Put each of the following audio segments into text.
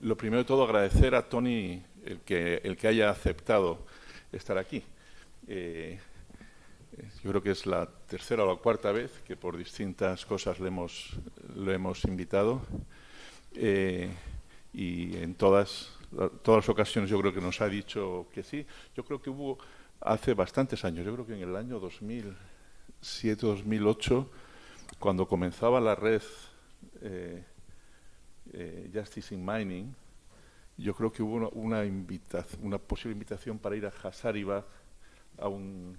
lo primero de todo agradecer a Tony el que, el que haya aceptado estar aquí. Eh, yo creo que es la tercera o la cuarta vez que por distintas cosas le hemos, lo hemos invitado eh, y en todas, todas las ocasiones yo creo que nos ha dicho que sí. Yo creo que hubo hace bastantes años, yo creo que en el año 2007-2008, cuando comenzaba la red eh, eh, Justice in Mining, yo creo que hubo una, una, una posible invitación para ir a Hazaribagh a un,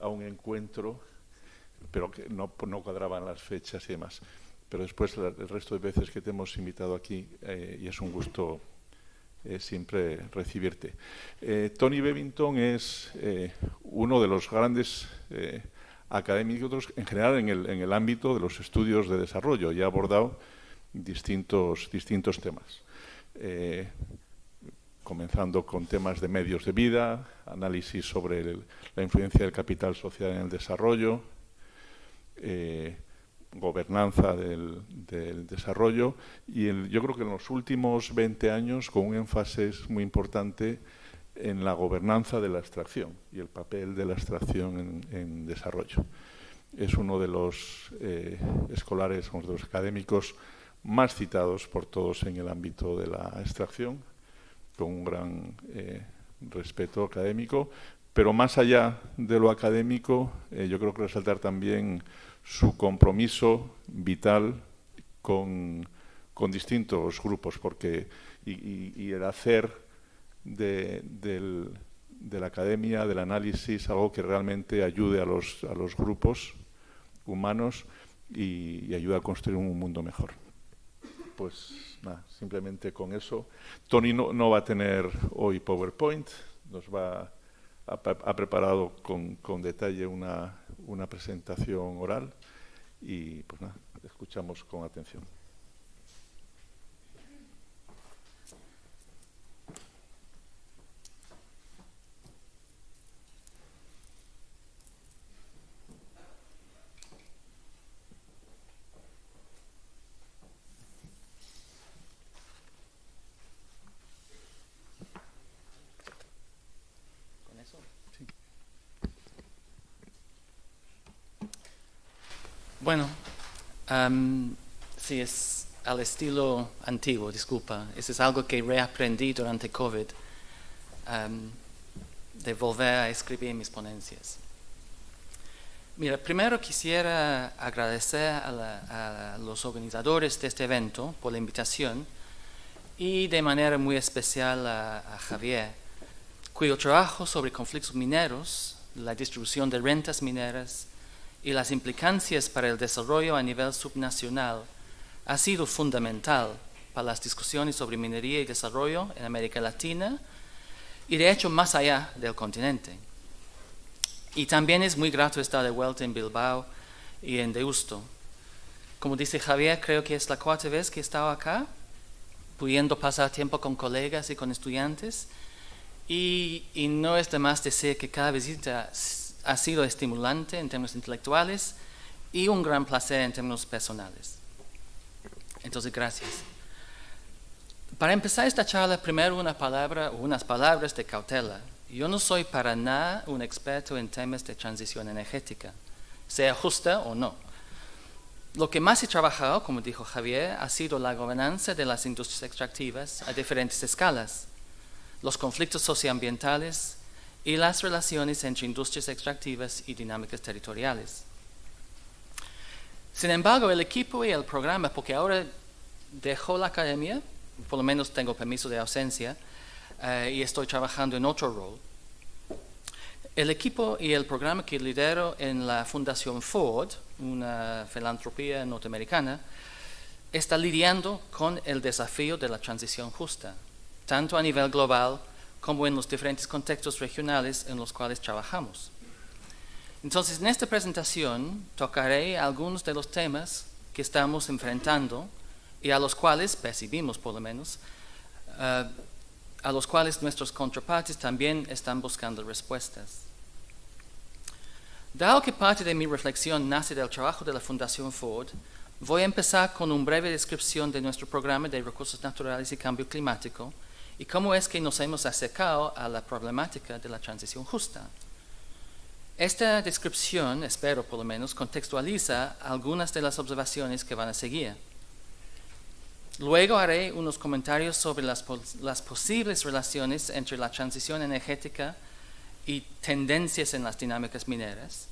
a un encuentro, pero que no, no cuadraban las fechas y demás. Pero después el resto de veces que te hemos invitado aquí eh, y es un gusto eh, siempre recibirte. Tony Bevington es uno de los grandes académicos en general en el, en el, ámbito de los estudios de desarrollo y ha abordado distintos, distintos temas. Eh, comenzando con temas de medios de vida, análisis sobre la influencia del capital social en el desarrollo, eh, gobernanza del, desarrollo y yo creo que en los últimos 20 años con un énfasis muy importante en la gobernanza de la extracción y el papel de la extracción en, en desarrollo. Es uno de los eh, escolares, uno de los académicos más citados por todos en el ámbito de la extracción, con un gran eh, respeto académico, pero más allá de lo académico, eh, yo creo que resaltar también su compromiso vital con, con distintos grupos, porque y, el hacer de, la academia, del análisis, algo que realmente ayude a los, a los grupos humanos y, y ayude a construir un mundo mejor. Pues nada, simplemente con eso. Tony no, no va a tener hoy PowerPoint, nos va ha, preparado con, con detalle una, una presentación oral y pues nada, escuchamos con atención. Bueno, um, sí, es al estilo antiguo, disculpa. Eso es algo que reaprendí durante COVID, um, de volver a escribir mis ponencias. Mira, primero quisiera agradecer a, la, a, los organizadores de este evento por la invitación y de manera muy especial a, a Javier, cuyo trabajo sobre conflictos mineros, la distribución de rentas mineras, y las implicancias para el desarrollo a nivel subnacional ha sido fundamental para las discusiones sobre minería y desarrollo en América Latina y de hecho más allá del continente. Y también es muy grato estar de vuelta en Bilbao y en Deusto. Como dice Javier, creo que es la cuarta vez que he estado acá, pudiendo pasar tiempo con colegas y con estudiantes. Y, y no es de más decir que cada visita ha sido estimulante en términos intelectuales y un gran placer en términos personales. Entonces, gracias. Para empezar esta charla, primero una palabra o unas palabras de cautela. Yo no soy para nada un experto en temas de transición energética, sea justa o no. Lo que más he trabajado, como dijo Javier, ha sido la gobernanza de las industrias extractivas a diferentes escalas, los conflictos socioambientales, y las relaciones entre industrias extractivas y dinámicas territoriales. Sin embargo, el equipo y el programa, porque ahora dejó la academia, por lo menos tengo permiso de ausencia, uh, y estoy trabajando en otro rol, el equipo y el programa que lidero en la Fundación Ford, una filantropía norteamericana, está lidiando con el desafío de la transición justa, tanto a nivel global como en los diferentes contextos regionales en los cuales trabajamos. Entonces, en esta presentación tocaré algunos de los temas que estamos enfrentando y a los cuales percibimos, por lo menos, uh, a los cuales nuestros contrapartes también están buscando respuestas. Dado que parte de mi reflexión nace del trabajo de la Fundación Ford, Voy a empezar con una breve descripción de nuestro programa de recursos naturales y cambio climático y cómo es que nos hemos acercado a la problemática de la transición justa. Esta descripción, espero por lo menos, contextualiza algunas de las observaciones que van a seguir. Luego haré unos comentarios sobre las, posibles relaciones entre la transición energética y tendencias en las dinámicas mineras.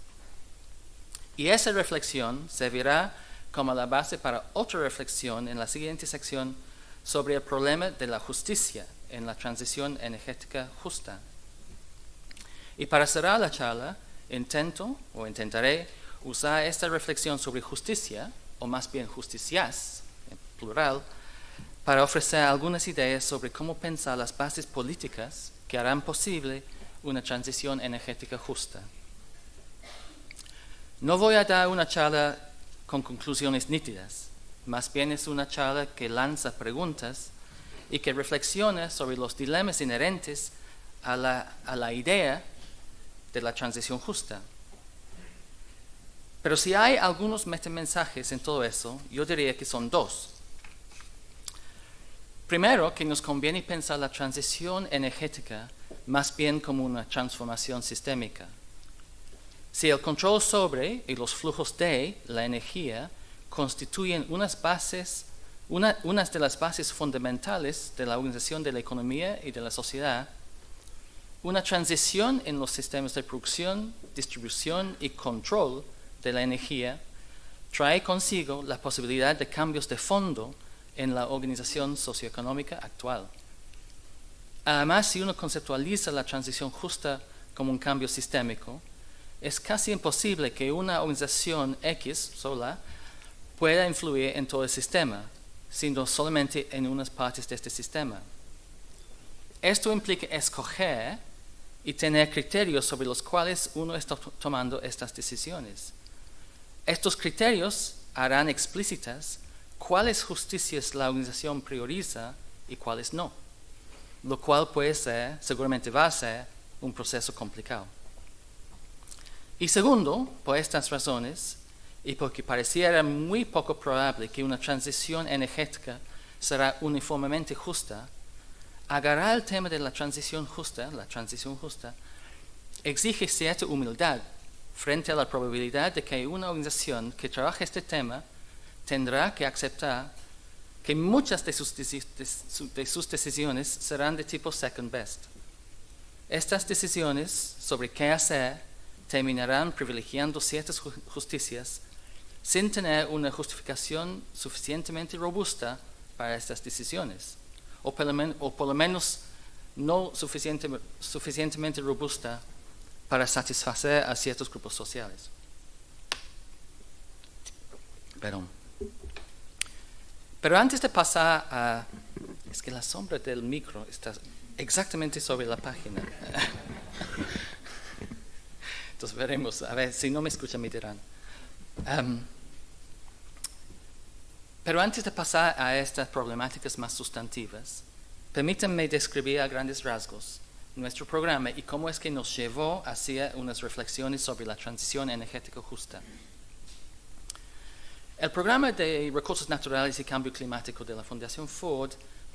Y esa reflexión servirá como la base para otra reflexión en la siguiente sección sobre el problema de la justicia en la transición energética justa. Y para cerrar la charla, intento o intentaré usar esta reflexión sobre justicia, o más bien justicias, en plural, para ofrecer algunas ideas sobre cómo pensar las bases políticas que harán posible una transición energética justa. No voy a dar una charla con conclusiones nítidas, más bien es una charla que lanza preguntas y que reflexiona sobre los dilemas inherentes a la, idea de la transición justa. Pero si hay algunos metamensajes en todo eso, yo diría que son dos. Primero, que nos conviene pensar la transición energética más bien como una transformación sistémica. Si el control sobre y los flujos de la energía constituyen unas bases una, unas de las bases fundamentales de la organización de la economía y de la sociedad, una transición en los sistemas de producción, distribución y control de la energía trae consigo la posibilidad de cambios de fondo en la organización socioeconómica actual. Además, si uno conceptualiza la transición justa como un cambio sistémico, es casi imposible que una organización X sola pueda influir en todo el sistema, sino solamente en unas partes de este sistema. Esto implica escoger y tener criterios sobre los cuales uno está tomando estas decisiones. Estos criterios harán explícitas cuáles justicias la organización prioriza y cuáles no, lo cual puede ser, seguramente va a ser, un proceso complicado. Y segundo, por estas razones, y porque pareciera muy poco probable que una transición energética será uniformemente justa, agarrar el tema de la transición justa, la transición justa, exige cierta humildad frente a la probabilidad de que una organización que trabaje este tema tendrá que aceptar que muchas de sus, de sus decisiones serán de tipo second best. Estas decisiones sobre qué hacer terminarán privilegiando ciertas justicias sin tener una justificación suficientemente robusta para estas decisiones, o por lo, menos no suficientemente robusta para satisfacer a ciertos grupos sociales. Pero antes de pasar a... Es que la sombra del micro está exactamente sobre la página. Entonces veremos, a ver, si no me escuchan me dirán. Pero antes de pasar a estas problemáticas más sustantivas, permítanme describir a grandes rasgos nuestro programa y cómo es que nos llevó hacia unas reflexiones sobre la transición energética justa. El programa de recursos naturales y cambio climático de la Fundación Ford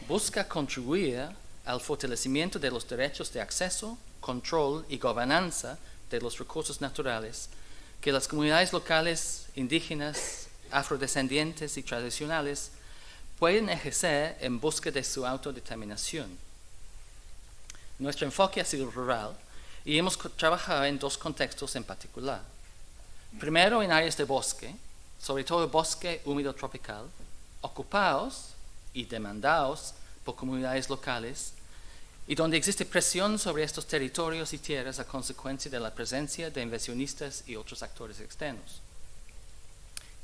busca contribuir al fortalecimiento de los derechos de acceso, control y gobernanza de los recursos naturales que las comunidades locales, indígenas, afrodescendientes y tradicionales pueden ejercer en busca de su autodeterminación. Nuestro enfoque ha sido rural y hemos trabajado en dos contextos en particular. Primero en áreas de bosque, sobre todo bosque húmedo tropical, ocupados y demandados por comunidades locales y donde existe presión sobre estos territorios y tierras a consecuencia de la presencia de inversionistas y otros actores externos.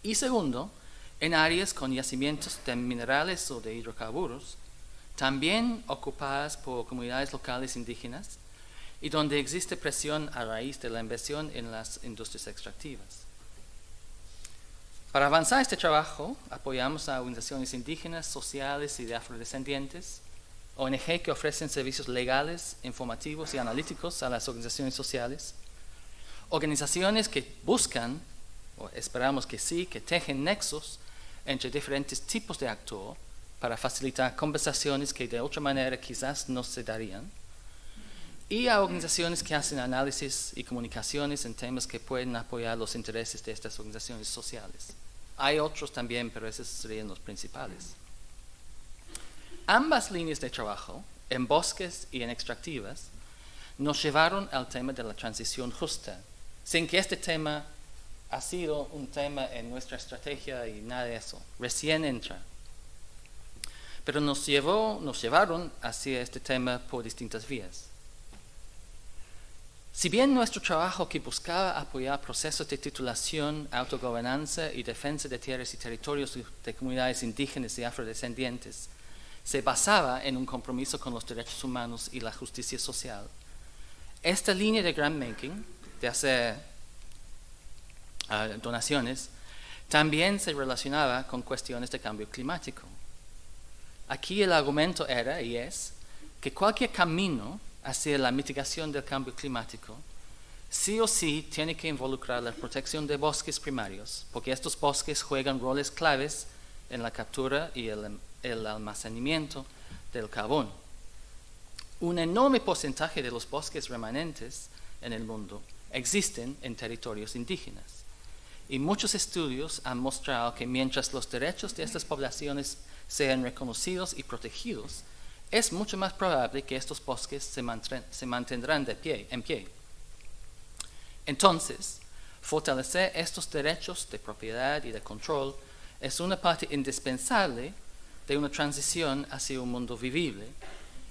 Y segundo, en áreas con yacimientos de minerales o de hidrocarburos, también ocupadas por comunidades locales indígenas y donde existe presión a raíz de la inversión en las industrias extractivas. Para avanzar este trabajo, apoyamos a organizaciones indígenas, sociales y de afrodescendientes, ONG que ofrecen servicios legales, informativos y analíticos a las organizaciones sociales, organizaciones que buscan o esperamos que sí, que tejen nexos entre diferentes tipos de actor para facilitar conversaciones que de otra manera quizás no se darían, y a organizaciones que hacen análisis y comunicaciones en temas que pueden apoyar los intereses de estas organizaciones sociales. Hay otros también, pero esos serían los principales. Ambas líneas de trabajo, en bosques y en extractivas, nos llevaron al tema de la transición justa, sin que este tema ha sido un tema en nuestra estrategia y nada de eso. Recién entra. Pero nos, llevó, nos llevaron hacia este tema por distintas vías. Si bien nuestro trabajo que buscaba apoyar procesos de titulación, autogobernanza y defensa de tierras y territorios de comunidades indígenas y afrodescendientes se basaba en un compromiso con los derechos humanos y la justicia social. Esta línea de grant-making, de hacer ah, donaciones, también se relacionaba con cuestiones de cambio climático. Aquí el argumento era y es que cualquier camino hacia la mitigación del cambio climático sí o sí tiene que involucrar la protección de bosques primarios, porque estos bosques juegan roles claves en la captura y el almacenamiento del carbón. Un enorme porcentaje de los bosques remanentes en el mundo existen en territorios indígenas. Y muchos estudios han mostrado que mientras los derechos de estas poblaciones sean reconocidos y protegidos, es mucho más probable que estos bosques se, mantendrán de pie, en pie. Entonces, fortalecer estos derechos de propiedad y de control es una parte indispensable de una transición hacia un mundo vivible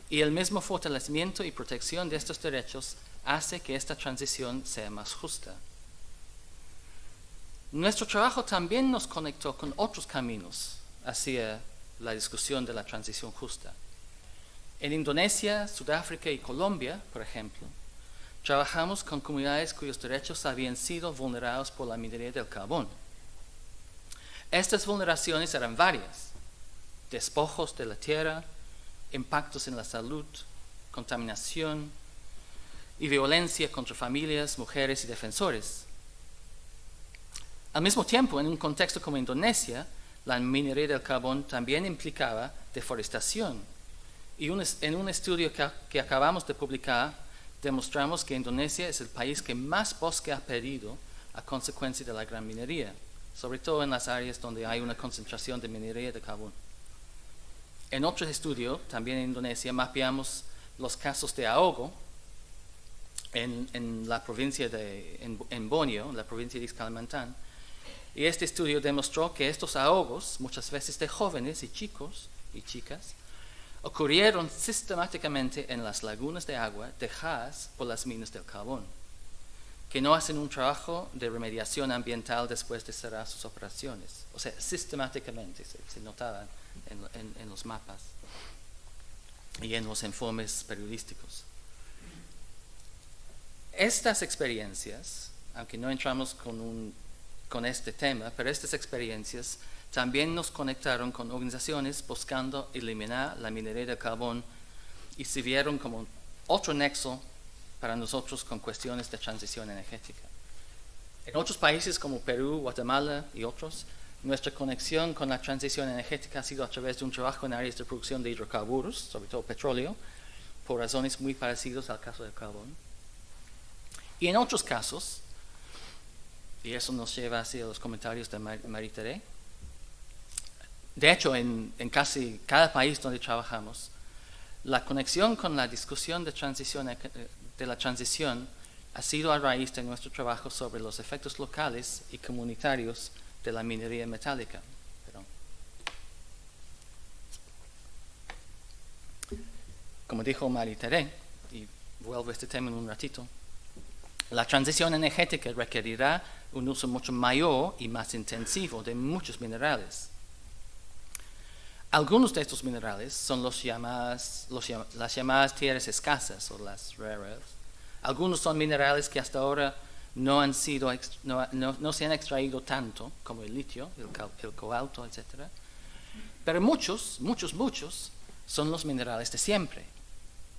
y el mismo fortalecimiento y protección de estos derechos hace que esta transición sea más justa. Nuestro trabajo también nos conectó con otros caminos hacia la discusión de la transición justa. En Indonesia, Sudáfrica y Colombia, por ejemplo, trabajamos con comunidades cuyos derechos habían sido vulnerados por la minería del carbón. Estas vulneraciones eran varias, despojos de la tierra, impactos en la salud, contaminación y violencia contra familias, mujeres y defensores. Al mismo tiempo, en un contexto como Indonesia, la minería del carbón también implicaba deforestación. Y en un estudio que, acabamos de publicar, demostramos que Indonesia es el país que más bosque ha perdido a consecuencia de la gran minería, sobre todo en las áreas donde hay una concentración de minería de carbón. En otro estudio, también en Indonesia, mapeamos los casos de ahogo en, la provincia de en, en Borneo, la provincia de Kalimantan. Y este estudio demostró que estos ahogos, muchas veces de jóvenes y chicos y chicas, ocurrieron sistemáticamente en las lagunas de agua dejadas por las minas del carbón, que no hacen un trabajo de remediación ambiental después de cerrar sus operaciones. O sea, sistemáticamente se, notaban en, los mapas y en los informes periodísticos. Estas experiencias, aunque no entramos con, con este tema, pero estas experiencias también nos conectaron con organizaciones buscando eliminar la minería de carbón y sirvieron como otro nexo para nosotros con cuestiones de transición energética. En otros países como Perú, Guatemala y otros, nuestra conexión con la transición energética ha sido a través de un trabajo en áreas de producción de hidrocarburos, sobre todo petróleo, por razones muy parecidas al caso del carbón. Y en otros casos, y eso nos lleva hacia los comentarios de Maritere, de hecho, en, casi cada país donde trabajamos, la conexión con la discusión de, transición, de la transición ha sido a raíz de nuestro trabajo sobre los efectos locales y comunitarios de la minería metálica. Como dijo Marie Teré, y vuelvo a este tema en un ratito, la transición energética requerirá un uso mucho mayor y más intensivo de muchos minerales. Algunos de estos minerales son los llamadas, las llamadas tierras escasas o las rare earths. Algunos son minerales que hasta ahora no, han sido, no, no, se han extraído tanto como el litio, el, el cobalto, etc. Pero muchos, muchos, muchos son los minerales de siempre.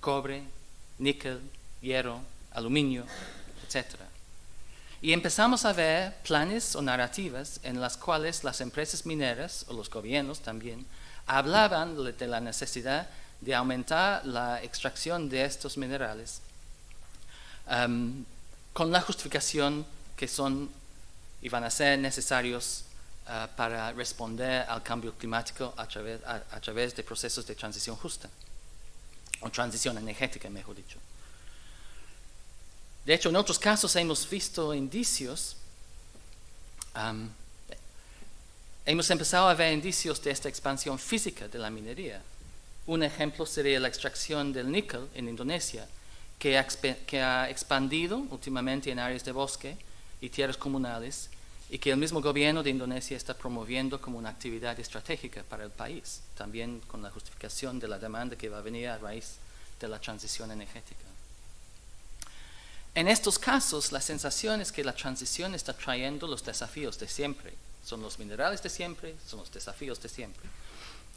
Cobre, níquel, hierro, aluminio, etc. Y empezamos a ver planes o narrativas en las cuales las empresas mineras o los gobiernos también hablaban de la necesidad de aumentar la extracción de estos minerales um, con la justificación que son y van a ser necesarios uh, para responder al cambio climático a través, a, a través de procesos de transición justa, o transición energética, mejor dicho. De hecho, en otros casos hemos visto indicios, um, hemos empezado a ver indicios de esta expansión física de la minería. Un ejemplo sería la extracción del níquel en Indonesia, que ha, expandido últimamente en áreas de bosque y tierras comunales y que el mismo gobierno de Indonesia está promoviendo como una actividad estratégica para el país, también con la justificación de la demanda que va a venir a raíz de la transición energética. En estos casos, la sensación es que la transición está trayendo los desafíos de siempre. Son los minerales de siempre, son los desafíos de siempre.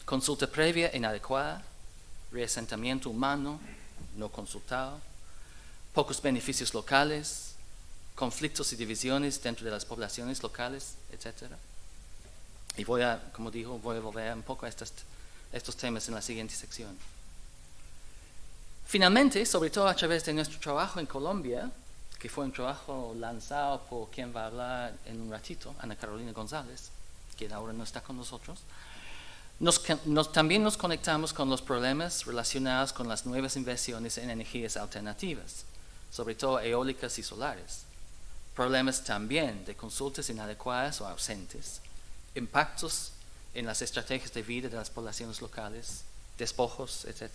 Consulta previa inadecuada, reasentamiento humano no consultado, pocos beneficios locales, conflictos y divisiones dentro de las poblaciones locales, etc. Y voy a, como dijo, voy a volver un poco a estos temas en la siguiente sección. Finalmente, sobre todo a través de nuestro trabajo en Colombia, que fue un trabajo lanzado por quien va a hablar en un ratito, Ana Carolina González, que ahora no está con nosotros, también nos conectamos con los problemas relacionados con las nuevas inversiones en energías alternativas, sobre todo eólicas y solares. Problemas también de consultas inadecuadas o ausentes, impactos en las estrategias de vida de las poblaciones locales, despojos, etc.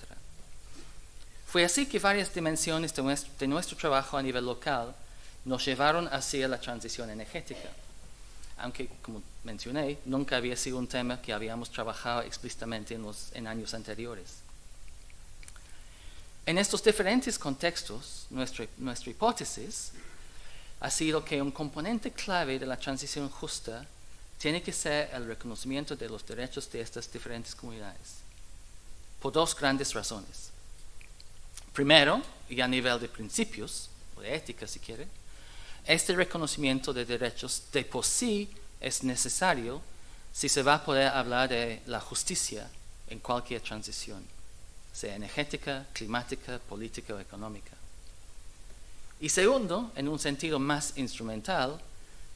Fue así que varias dimensiones de nuestro, trabajo a nivel local nos llevaron hacia la transición energética, aunque, como mencioné, nunca había sido un tema que habíamos trabajado explícitamente en, años anteriores. En estos diferentes contextos, nuestra, nuestra hipótesis ha sido que un componente clave de la transición justa tiene que ser el reconocimiento de los derechos de estas diferentes comunidades, por dos grandes razones. Primero, y a nivel de principios, o de ética si quiere, este reconocimiento de derechos de por sí es necesario si se va a poder hablar de la justicia en cualquier transición, sea energética, climática, política o económica. Y segundo, en un sentido más instrumental,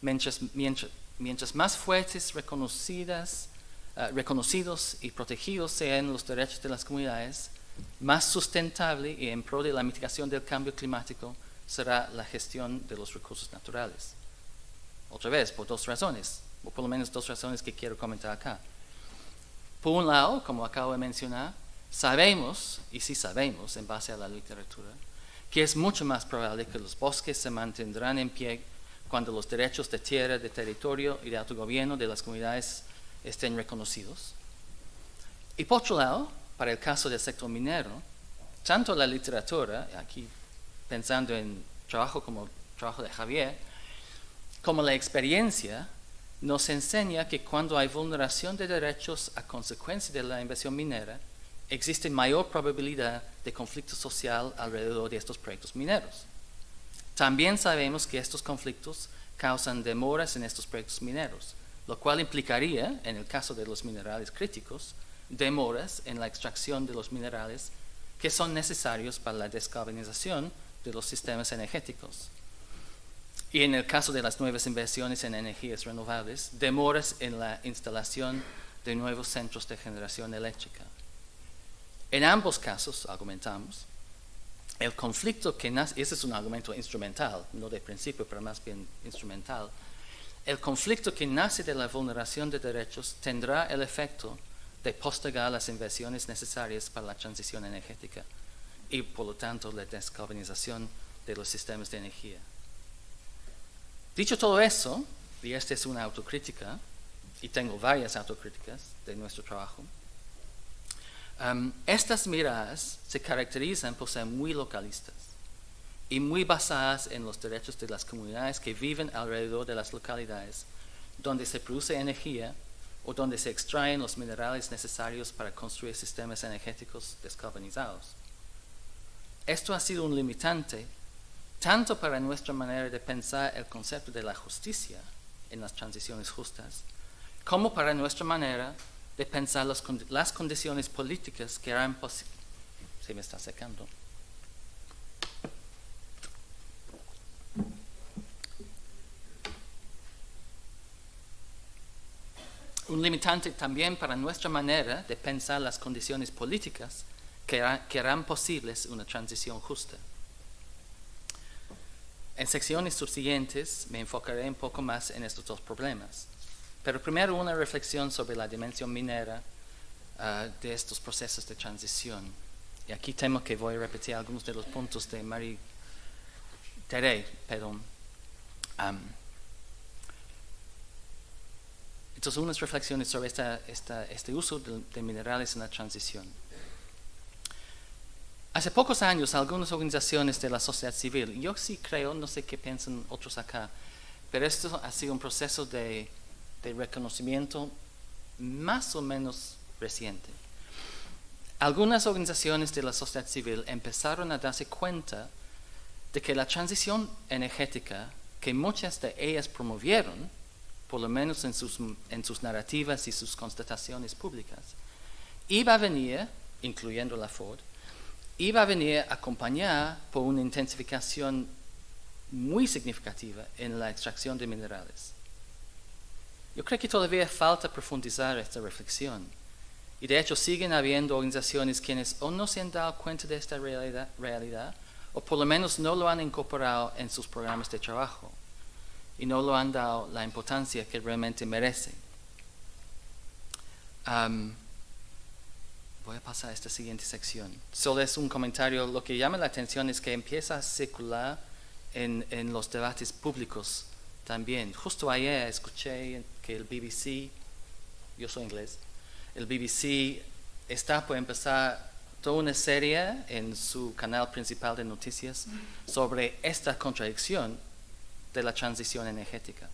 mientras, más fuertes, reconocidas, eh, reconocidos y protegidos sean los derechos de las comunidades, más sustentable y en pro de la mitigación del cambio climático será la gestión de los recursos naturales. Otra vez, por dos razones, o por lo menos dos razones que quiero comentar acá. Por un lado, como acabo de mencionar, sabemos, y sí sabemos en base a la literatura, que es mucho más probable que los bosques se mantendrán en pie cuando los derechos de tierra, de territorio y de autogobierno de las comunidades estén reconocidos. Y por otro lado, para el caso del sector minero, tanto la literatura, aquí pensando en trabajo como trabajo de Javier, como la experiencia, nos enseña que cuando hay vulneración de derechos a consecuencia de la inversión minera, existe mayor probabilidad de conflicto social alrededor de estos proyectos mineros. También sabemos que estos conflictos causan demoras en estos proyectos mineros, lo cual implicaría, en el caso de los minerales críticos, demoras en la extracción de los minerales que son necesarios para la descarbonización de los sistemas energéticos. Y en el caso de las nuevas inversiones en energías renovables, demoras en la instalación de nuevos centros de generación eléctrica. En ambos casos, argumentamos, el conflicto que nace, ese es un argumento instrumental, no de principio, pero más bien instrumental, el conflicto que nace de la vulneración de derechos tendrá el efecto de postergar las inversiones necesarias para la transición energética y por lo tanto la descarbonización de los sistemas de energía. Dicho todo eso, y esta es una autocrítica, y tengo varias autocríticas de nuestro trabajo, um, estas miradas se caracterizan por ser muy localistas y muy basadas en los derechos de las comunidades que viven alrededor de las localidades donde se produce energía o donde se extraen los minerales necesarios para construir sistemas energéticos descarbonizados. Esto ha sido un limitante tanto para nuestra manera de pensar el concepto de la justicia en las transiciones justas, como para nuestra manera de pensar las, las condiciones políticas que harán posible. Se me está secando. Un limitante también para nuestra manera de pensar las condiciones políticas que, harán posibles una transición justa. En secciones subsiguientes me enfocaré un poco más en estos dos problemas, pero primero una reflexión sobre la dimensión minera ah, de estos procesos de transición. Y aquí temo que voy a repetir algunos de los puntos de Marie Teré, perdón. Entonces, unas reflexiones sobre este uso de minerales en la transición. Hace pocos años, algunas organizaciones de la sociedad civil, yo sí creo, no sé qué piensan otros acá, pero esto ha sido un proceso de, reconocimiento más o menos reciente. Algunas organizaciones de la sociedad civil empezaron a darse cuenta de que la transición energética que muchas de ellas promovieron, por lo menos en sus, en sus narrativas y sus constataciones públicas, iba a venir, incluyendo la Ford, iba a venir acompañada por una intensificación muy significativa en la extracción de minerales. Yo creo que todavía falta profundizar esta reflexión. Y de hecho siguen habiendo organizaciones quienes o no se han dado cuenta de esta realidad, realidad o por lo menos no lo han incorporado en sus programas de trabajo y no lo han dado la importancia que realmente merece. Voy a pasar a esta siguiente sección. Solo es un comentario. Lo que llama la atención es que empieza a circular en, en los debates públicos también. Justo ayer escuché que el BBC, yo soy inglés, el BBC está por empezar toda una serie en su canal principal de noticias sobre esta contradicción de la transición energética.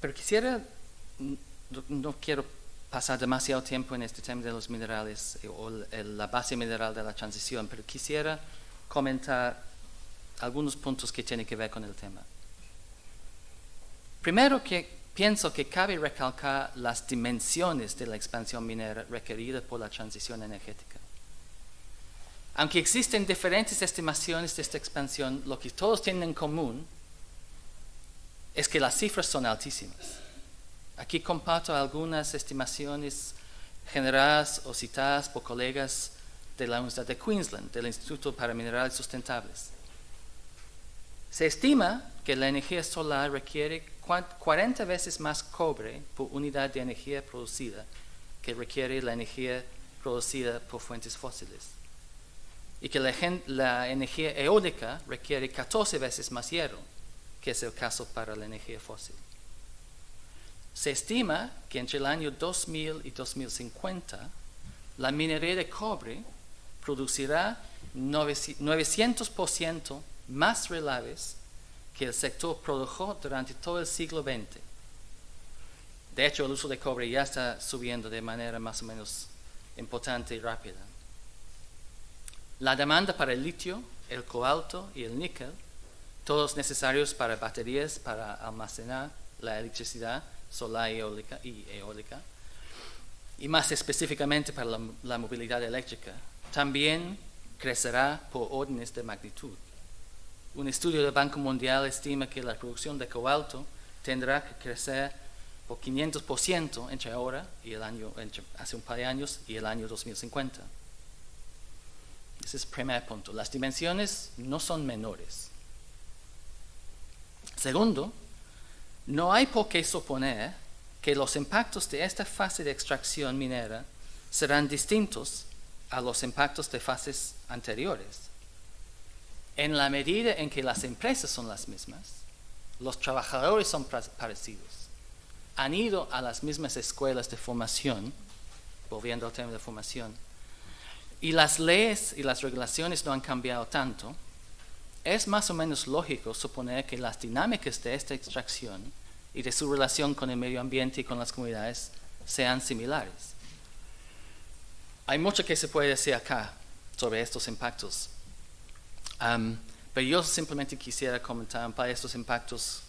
Pero quisiera, no quiero pasar demasiado tiempo en este tema de los minerales eh, o la base mineral de la transición, pero quisiera comentar algunos puntos que tienen que ver con el tema. Primero que pienso que cabe recalcar las dimensiones de la expansión minera requerida por la transición energética. Aunque existen diferentes estimaciones de esta expansión, lo que todos tienen en común es que las cifras son altísimas. Aquí comparto algunas estimaciones generadas o citadas por colegas de la Universidad de Queensland, del Instituto para Minerales Sustentables. Se estima que la energía solar requiere 40 veces más cobre por unidad de energía producida que requiere la energía producida por fuentes fósiles. Y que la, energía eólica requiere 14 veces más hierro, que es el caso para la energía fósil. Se estima que entre el año 2000 y 2050 la minería de cobre producirá 900% más relaves que el sector produjo durante todo el siglo XX. De hecho, el uso de cobre ya está subiendo de manera más o menos importante y rápida. La demanda para el litio, el cobalto y el níquel, todos necesarios para baterías para almacenar la electricidad, solar y eólica, y más específicamente para la, movilidad eléctrica, también crecerá por órdenes de magnitud. Un estudio del Banco Mundial estima que la producción de cobalto tendrá que crecer por 500% entre ahora y el año, hace un par de años y el año 2050. Ese es el primer punto. Las dimensiones no son menores. Segundo, no hay por qué suponer que los impactos de esta fase de extracción minera serán distintos a los impactos de fases anteriores. En la medida en que las empresas son las mismas, los trabajadores son parecidos, han ido a las mismas escuelas de formación, volviendo al tema de formación, y las leyes y las regulaciones no han cambiado tanto, es más o menos lógico suponer que las dinámicas de esta extracción y de su relación con el medio ambiente y con las comunidades sean similares. Hay mucho que se puede decir acá sobre estos impactos. Am, pero yo simplemente quisiera comentar para estos impactos.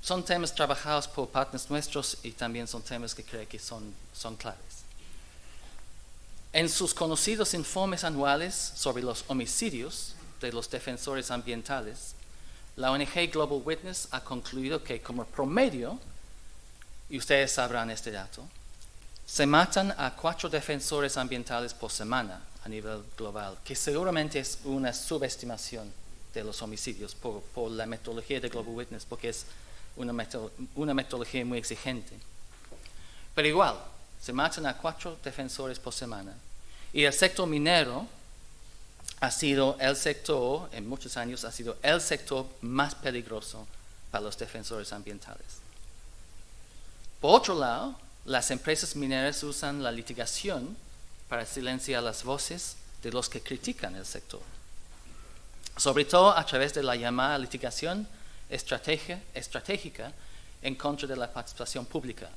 Son temas trabajados por partners nuestros y también son temas que creo que son, son claves. En sus conocidos informes anuales sobre los homicidios de los defensores ambientales, la ONG Global Witness ha concluido que como promedio, y ustedes sabrán este dato, se matan a cuatro defensores ambientales por semana a nivel global, que seguramente es una subestimación de los homicidios por, por la metodología de Global Witness, porque es una, meto- una metodología muy exigente. Pero igual, se matan a cuatro defensores por semana. Y el sector minero ha sido el sector, en muchos años, ha sido el sector más peligroso para los defensores ambientales. Por otro lado, las empresas mineras usan la litigación para silenciar las voces de los que critican el sector, sobre todo a través de la llamada litigación estratégica en contra de la participación pública,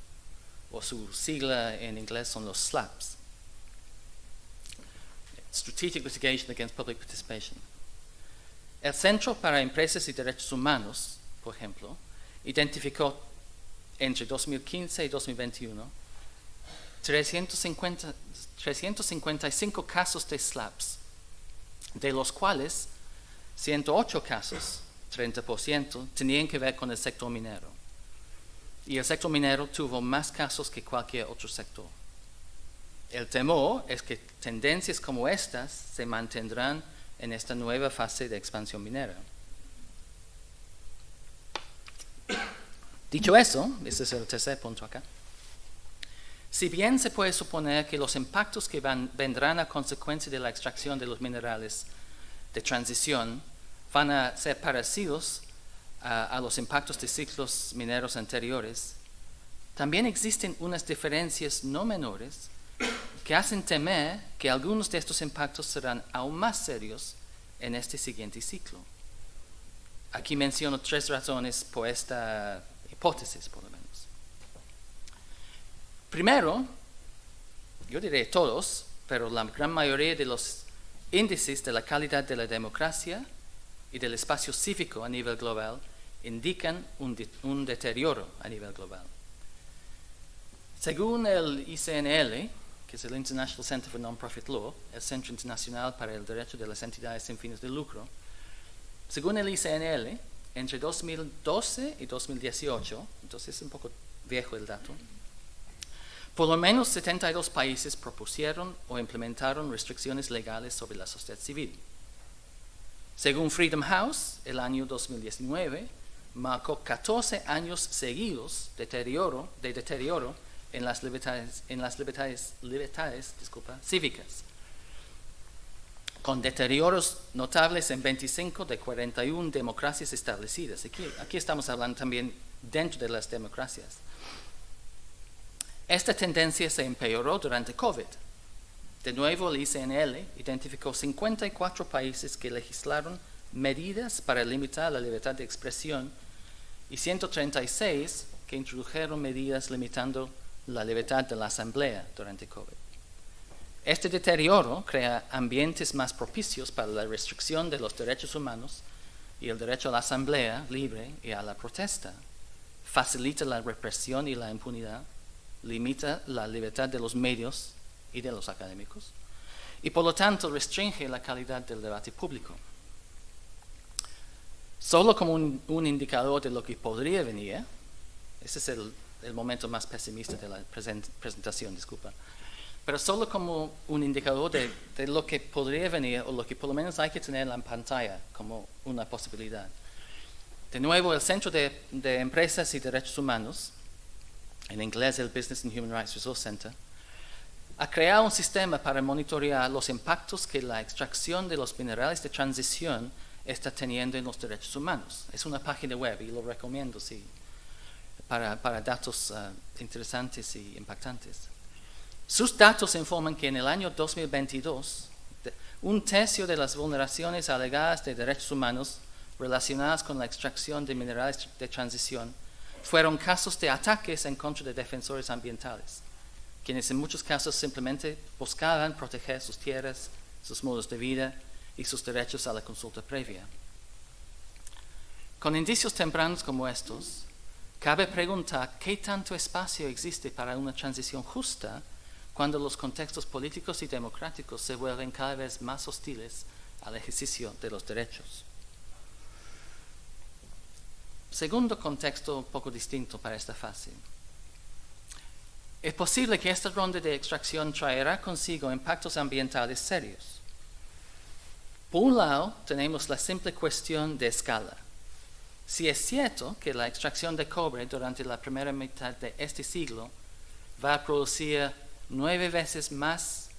o su sigla en inglés son los SLAPs. Strategic Litigation Against Public Participation. El Centro para Empresas y Derechos Humanos, por ejemplo, identificó entre 2015 y 2021 350 355 casos de SLAPs, de los cuales 108 casos, 30%, tenían que ver con el sector minero. Y el sector minero tuvo más casos que cualquier otro sector. El temor es que tendencias como estas se mantendrán en esta nueva fase de expansión minera. Dicho eso, ese es el tercer punto acá. Si bien se puede suponer que los impactos que van- vendrán a consecuencia de la extracción de los minerales de transición van a ser parecidos a los impactos de ciclos mineros anteriores, también existen unas diferencias no menores que hacen temer que algunos de estos impactos serán aún más serios en este siguiente ciclo. Aquí menciono tres razones por esta hipótesis, por lo menos. Primero, yo diré todos, pero la gran mayoría de los índices de la calidad de la democracia y del espacio cívico a nivel global indican un, de- un deterioro a nivel global. Según el ICNL, que es el International Center for Non-Profit Law, el Centro Internacional para el Derecho de las Entidades sin fines de lucro, según el ICNL, entre 2012 y 2018, entonces es un poco viejo el dato, por lo menos 72 países propusieron o implementaron restricciones legales sobre la sociedad civil. Según Freedom House, el año 2019 marcó 14 años seguidos de deterioro, de deterioro en las libertades, en las libertades, libertades disculpa, cívicas, con deterioros notables en 25 de 41 democracias establecidas. Aquí, aquí estamos hablando también dentro de las democracias. Esta tendencia se empeoró durante COVID. De nuevo, el ICNL identificó 54 países que legislaron medidas para limitar la libertad de expresión y 136 que introdujeron medidas limitando la libertad de la asamblea durante COVID. Este deterioro crea ambientes más propicios para la restricción de los derechos humanos y el derecho a la asamblea libre y a la protesta. Facilita la represión y la impunidad, limita la libertad de los medios y de los académicos y por lo tanto restringe la calidad del debate público. Solo como un, un indicador de lo que podría venir, ese es el, el momento más pesimista de la present- presentación, disculpa, pero solo como un indicador de, de lo que podría venir o lo que por lo menos hay que tener en la pantalla como una posibilidad. De nuevo, el Centro de, de Empresas y Derechos Humanos, en inglés el Business and Human Rights Resource Center, ha creado un sistema para monitorear los impactos que la extracción de los minerales de transición está teniendo en los derechos humanos. Es una página web y lo recomiendo sí, para, datos ah, interesantes y impactantes. Sus datos informan que en el año 2022, de- un tercio de las vulneraciones alegadas de derechos humanos relacionadas con la extracción de minerales de transición fueron casos de ataques en contra de defensores ambientales, quienes en muchos casos simplemente buscaban proteger sus tierras, sus modos de vida y sus derechos a la consulta previa. Con indicios tempranos como estos, cabe preguntar qué tanto espacio existe para una transición justa cuando los contextos políticos y democráticos se vuelven cada vez más hostiles al ejercicio de los derechos. Segundo contexto un poco distinto para esta fase. Es posible que esta ronda de extracción traerá consigo impactos ambientales serios. Por un lado, tenemos la simple cuestión de escala. Si es cierto que la extracción de cobre durante la primera mitad de este siglo va a producir nueve veces más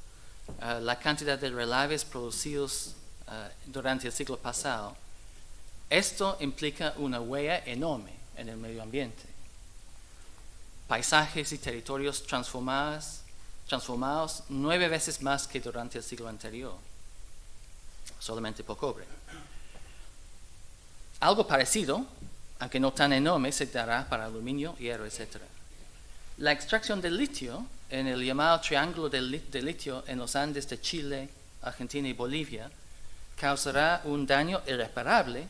uh, la cantidad de relaves producidos uh, durante el siglo pasado, esto implica una huella enorme en el medio ambiente. Paisajes y territorios transformados, transformados nueve veces más que durante el siglo anterior, solamente por cobre. Algo parecido, aunque no tan enorme, se dará para aluminio, hierro, etc. La extracción de litio en el llamado Triángulo de, Litio en los Andes de Chile, Argentina y Bolivia causará un daño irreparable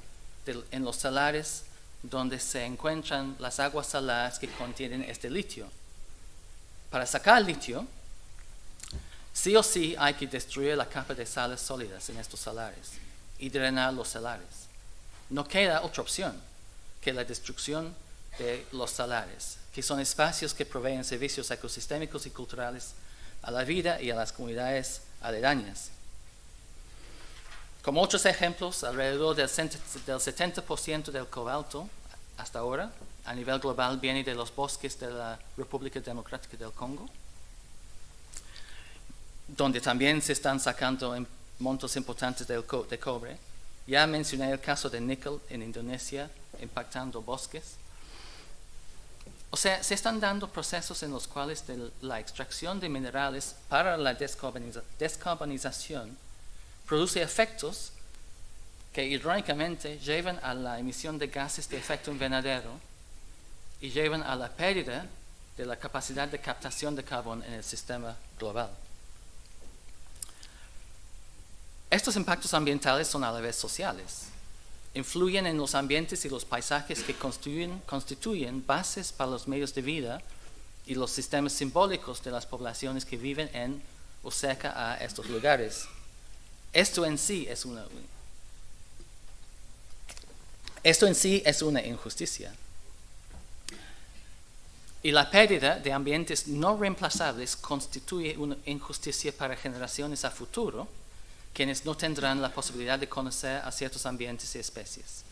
en los salares donde se encuentran las aguas saladas que contienen este litio. Para sacar litio, sí o sí hay que destruir la capa de sales sólidas en estos salares y drenar los salares no queda otra opción que la destrucción de los salares, que son espacios que proveen servicios ecosistémicos y culturales a la vida y a las comunidades aledañas. Como otros ejemplos, alrededor del 70% del cobalto hasta ahora a nivel global viene de los bosques de la República Democrática del Congo, donde también se están sacando montos importantes de cobre ya mencioné el caso de níquel en Indonesia impactando bosques. O sea, se están dando procesos en los cuales la extracción de minerales para la descarbonización produce efectos que irónicamente llevan a la emisión de gases de efecto invernadero y llevan a la pérdida de la capacidad de captación de carbón en el sistema global. Estos impactos ambientales son a la vez sociales. Influyen en los ambientes y los paisajes que constituyen, bases para los medios de vida y los sistemas simbólicos de las poblaciones que viven en o cerca a estos lugares. Esto en sí es una, injusticia. Y la pérdida de ambientes no reemplazables constituye una injusticia para generaciones a futuro quienes no tendrán la posibilidad de conocer a ciertos ambientes y especies.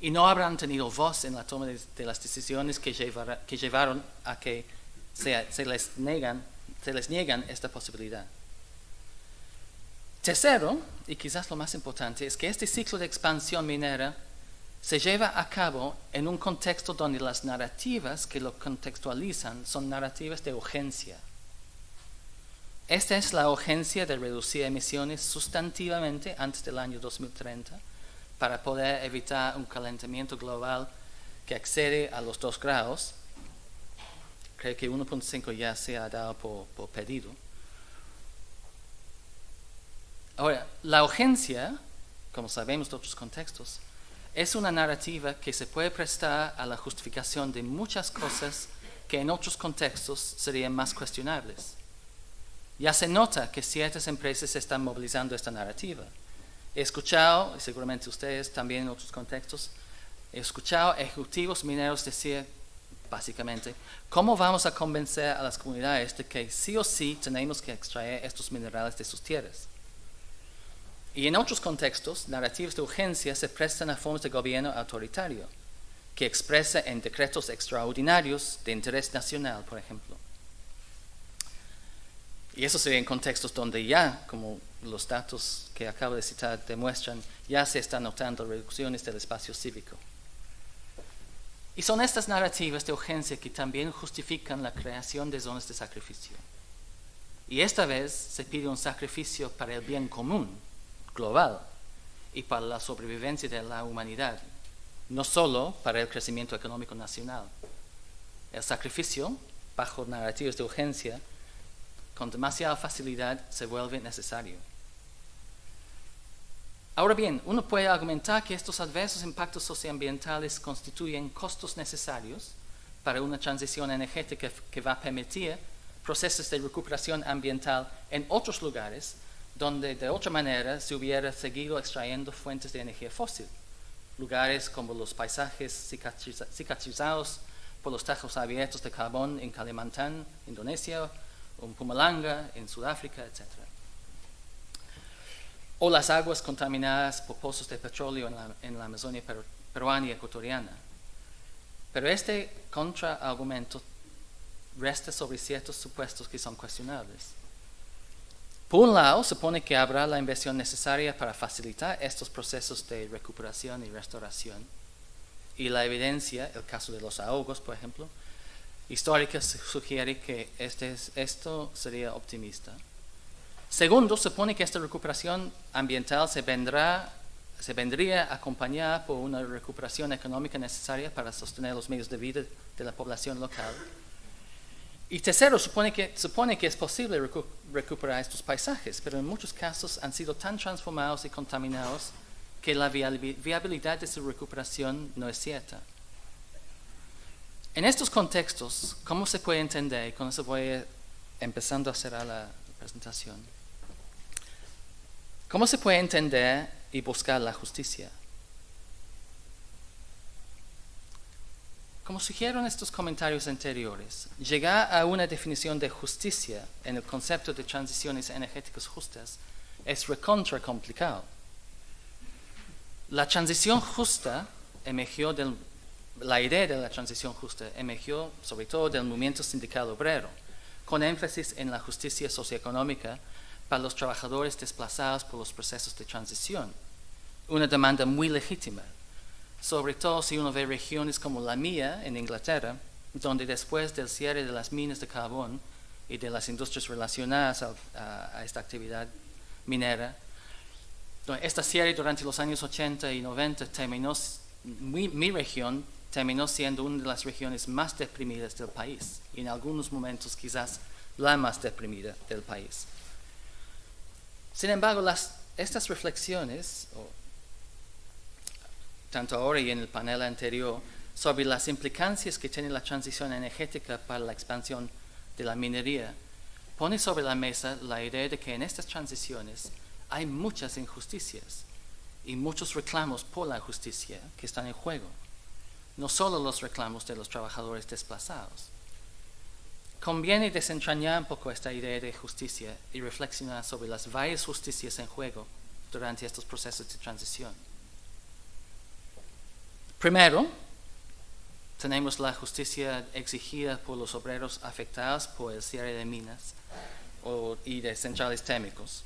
Y no habrán tenido voz en la toma de, las decisiones que, llevaron a que se, les se les niegan esta posibilidad. Tercero, y quizás lo más importante, es que este ciclo de expansión minera se lleva a cabo en un contexto donde las narrativas que lo contextualizan son narrativas de urgencia esta es la urgencia de reducir emisiones sustantivamente antes del año 2030 para poder evitar un calentamiento global que excede a los 2 grados. Creo que 1.5 ya se ha dado por, por pedido. Ahora, la urgencia, como sabemos de otros contextos, es una narrativa que se puede prestar a la justificación de muchas cosas que en otros contextos serían más cuestionables. Ya se nota que ciertas empresas están movilizando esta narrativa. He escuchado, y seguramente ustedes también en otros contextos, he escuchado ejecutivos mineros decir, básicamente, ¿cómo vamos a convencer a las comunidades de que sí o sí tenemos que extraer estos minerales de sus tierras? Y en otros contextos, narrativas de urgencia se prestan a formas de gobierno autoritario, que expresa en decretos extraordinarios de interés nacional, por ejemplo. Y eso sería en contextos donde ya, como los datos que acabo de citar demuestran, ya se están notando reducciones del espacio cívico. Y son estas narrativas de urgencia que también justifican la creación de zonas de sacrificio. Y esta vez se pide un sacrificio para el bien común, global, y para la sobrevivencia de la humanidad, no solo para el crecimiento económico nacional. El sacrificio, bajo narrativas de urgencia, con demasiada facilidad se vuelve necesario. Ahora bien, uno puede argumentar que estos adversos impactos socioambientales constituyen costos necesarios para una transición energética que va a permitir procesos de recuperación ambiental en otros lugares donde de otra manera se hubiera seguido extrayendo fuentes de energía fósil. Lugares como los paisajes cicatrizados por los tajos abiertos de carbón en Kalimantan, Indonesia, o en Pumalanga, en Sudáfrica, etc o las aguas contaminadas por pozos de petróleo en la, Amazonia peruana y ecuatoriana. Pero este contraargumento resta sobre ciertos supuestos que son cuestionables. Por un lado, supone que habrá la inversión necesaria para facilitar estos procesos de recuperación y restauración. Y la evidencia, el caso de los ahogos, por ejemplo, histórica sugiere que este, esto sería optimista. Segundo, supone que esta recuperación ambiental se, vendrá, se vendría acompañada por una recuperación económica necesaria para sostener los medios de vida de la población local. Y tercero, supone que, supone que es posible recuperar estos paisajes, pero en muchos casos han sido tan transformados y contaminados que la viabilidad de su recuperación no es cierta. En estos contextos, ¿cómo se puede entender? Con eso voy empezando a cerrar la presentación. ¿Cómo se puede entender y buscar la justicia? Como sugieren estos comentarios anteriores, llegar a una definición de justicia en el concepto de transiciones energéticas justas es recontra complicado. La transición justa emergió del, la idea de la transición justa emergió sobre todo del movimiento sindical obrero, con énfasis en la justicia socioeconómica para los trabajadores desplazados por los procesos de transición. Una demanda muy legítima, sobre todo si uno ve regiones como la mía en Inglaterra, donde después del cierre de las minas de carbón y de las industrias relacionadas a, esta actividad minera, esta cierre durante los años 80 y 90 terminó, mi, mi región terminó siendo una de las regiones más deprimidas del país y en algunos momentos quizás la más deprimida del país. Sin embargo, estas reflexiones, tanto ahora y en el panel anterior, sobre las implicancias que tiene la transición energética para la expansión de la minería, pone sobre la mesa la idea de que en estas transiciones hay muchas injusticias y muchos reclamos por la justicia que están en juego, no solo los reclamos de los trabajadores desplazados. Conviene desentrañar un poco esta idea de justicia y reflexionar sobre las varias justicias en juego durante estos procesos de transición. Primero, tenemos la justicia exigida por los obreros afectados por el cierre de minas y de centrales térmicos.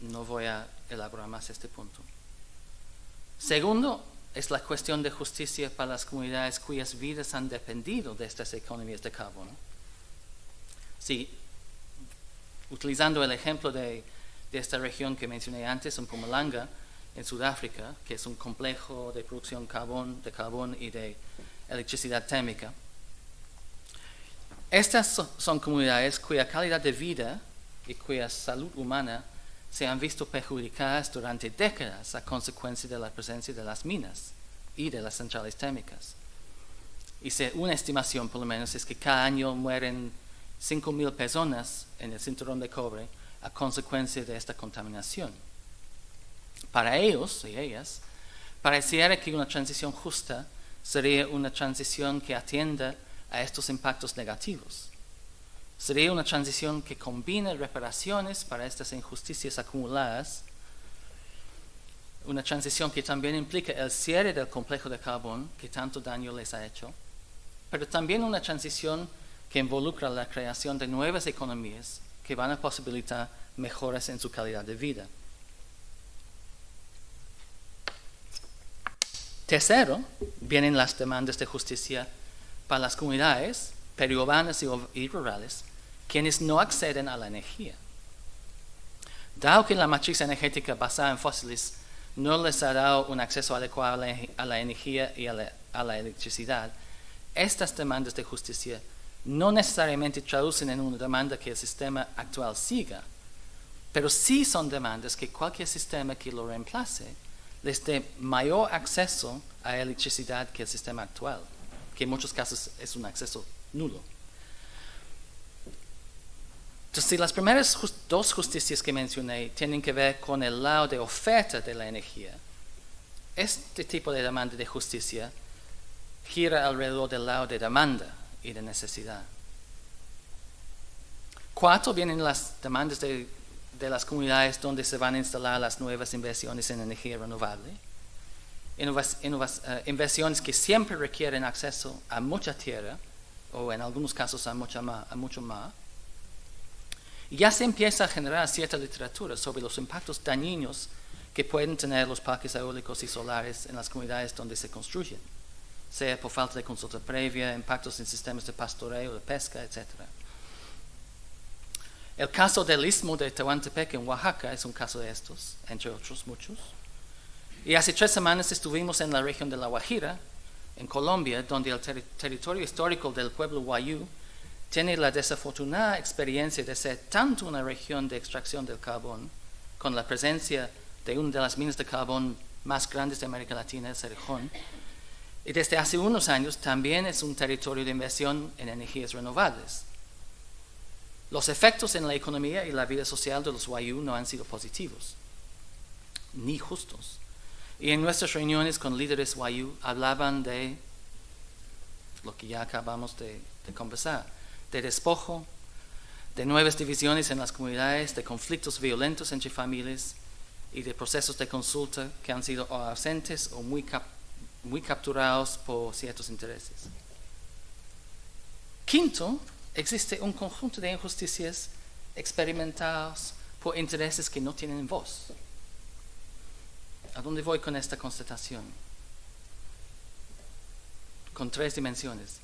no voy a elaborar más este punto. Segundo, es la cuestión de justicia para las comunidades cuyas vidas han dependido de estas economías de carbono. Sí, utilizando el ejemplo de, esta región que mencioné antes, en Pumalanga, en Sudáfrica, que es un complejo de producción de carbón y de electricidad térmica. Estas son comunidades cuya calidad de vida y cuya salud humana se han visto perjudicadas durante décadas a consecuencia de la presencia de las minas y de las centrales térmicas. Y una estimación, por lo menos, es que cada año mueren 5.000 personas en el cinturón de cobre a consecuencia de esta contaminación. Para ellos y ellas, pareciera que una transición justa sería una transición que atienda a estos impactos negativos Sería una transición que combina reparaciones para estas injusticias acumuladas, una transición que también implica el cierre del complejo de carbón que tanto daño les ha hecho, pero también una transición que involucra la creación de nuevas economías que van a posibilitar mejoras en su calidad de vida. Tercero, vienen las demandas de justicia para las comunidades periurbanas y rurales, quienes no acceden a la energía. Dado que la matriz energética basada en fósiles no les ha dado un acceso adecuado a la, energía y a la, electricidad, estas demandas de justicia no necesariamente traducen en una demanda que el sistema actual siga, pero sí son demandas que cualquier sistema que lo reemplace les dé mayor acceso a electricidad que el sistema actual, que en muchos casos es un acceso nulo. Entonces, las primeras dos justicias que mencioné tienen que ver con el lado de oferta de la energía, este tipo de demanda de justicia gira alrededor del lado de demanda y de necesidad. Cuatro vienen las demandas de, las comunidades donde se van a instalar las nuevas inversiones en energía renovable. Eh, inversiones que siempre requieren acceso a mucha tierra o en algunos casos a, mucha a mucho más. Y ya se empieza a generar cierta literatura sobre los impactos dañinos que pueden tener los parques eólicos y solares en las comunidades donde se construyen, sea por falta de consulta previa, impactos en sistemas de pastoreo, de pesca, etc. El caso del istmo de Tehuantepec en Oaxaca es un caso de estos, entre otros muchos. Y hace tres semanas estuvimos en la región de La Guajira, en Colombia, donde el territorio histórico del pueblo Wayú tiene la desafortunada experiencia de ser tanto una región de extracción del carbón, con la presencia de una de las minas de carbón más grandes de América Latina, el Cerejón, y desde hace unos años también es un territorio de inversión en energías renovables. Los efectos en la economía y la vida social de los Wayuu no han sido positivos, ni justos. Y en nuestras reuniones con líderes Wayuu hablaban de lo que ya acabamos de, conversar, de despojo, de nuevas divisiones en las comunidades, de conflictos violentos entre familias y de procesos de consulta que han sido ausentes o muy, muy capturados por ciertos intereses. Quinto, existe un conjunto de injusticias experimentadas por intereses que no tienen voz. ¿A dónde voy con esta constatación? Con tres dimensiones.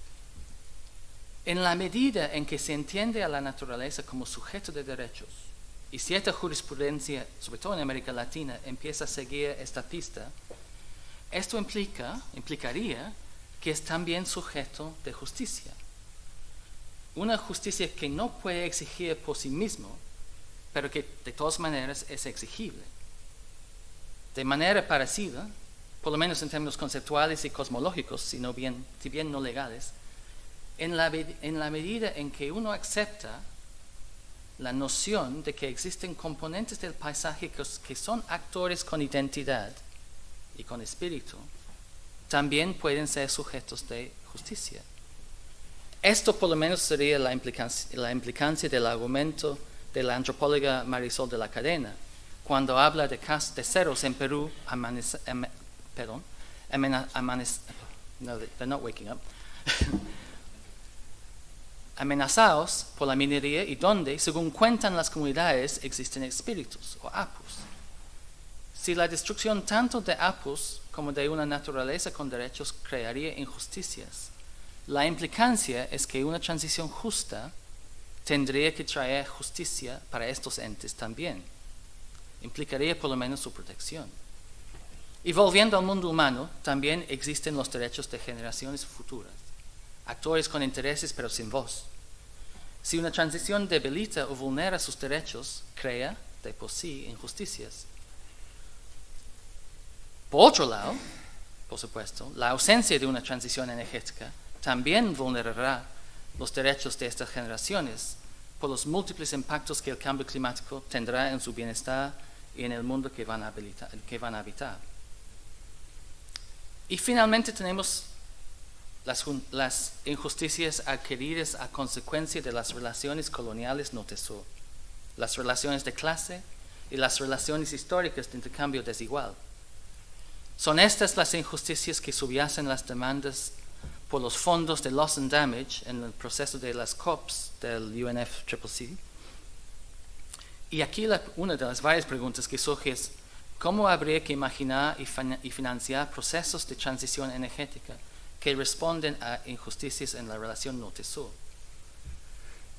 En la medida en que se entiende a la naturaleza como sujeto de derechos y cierta jurisprudencia, sobre todo en América Latina, empieza a seguir esta pista, esto implica, implicaría que es también sujeto de justicia una justicia que no puede exigir por sí mismo, pero que de todas maneras es exigible. De manera parecida, por lo menos en términos conceptuales y cosmológicos, si, bien, si bien no legales, en la, en la medida en que uno acepta la noción de que existen componentes del paisaje que son actores con identidad y con espíritu, también pueden ser sujetos de justicia. Esto por lo menos sería la implicancia, del argumento de la antropóloga Marisol de la Cadena, cuando habla de, ceros en Perú perdón, amenazados por la minería y donde, según cuentan las comunidades, existen espíritus o apus. Si la destrucción tanto de apus como de una naturaleza con derechos crearía injusticias, la implicancia es que una transición justa tendría que traer justicia para estos entes también. Implicaría por lo menos su protección. Y volviendo al mundo humano, también existen los derechos de generaciones futuras, actores con intereses pero sin voz. Si una transición debilita o vulnera sus derechos, crea de por sí injusticias. Por otro lado, por supuesto, la ausencia de una transición energética también vulnerará los derechos de estas generaciones por los múltiples impactos que el cambio climático tendrá en su bienestar en el mundo que van a, habitar. Y finalmente tenemos las, las, injusticias adquiridas a consecuencia de las relaciones coloniales norte-sur, las relaciones de clase y las relaciones históricas de intercambio desigual. Son estas las injusticias que subyacen las demandas por los fondos de loss and damage en el proceso de las COPs del UNFCCC. Y aquí una de las varias preguntas que surge es, ¿cómo habría que imaginar y, financiar procesos de transición energética que responden a injusticias en la relación norte-sur?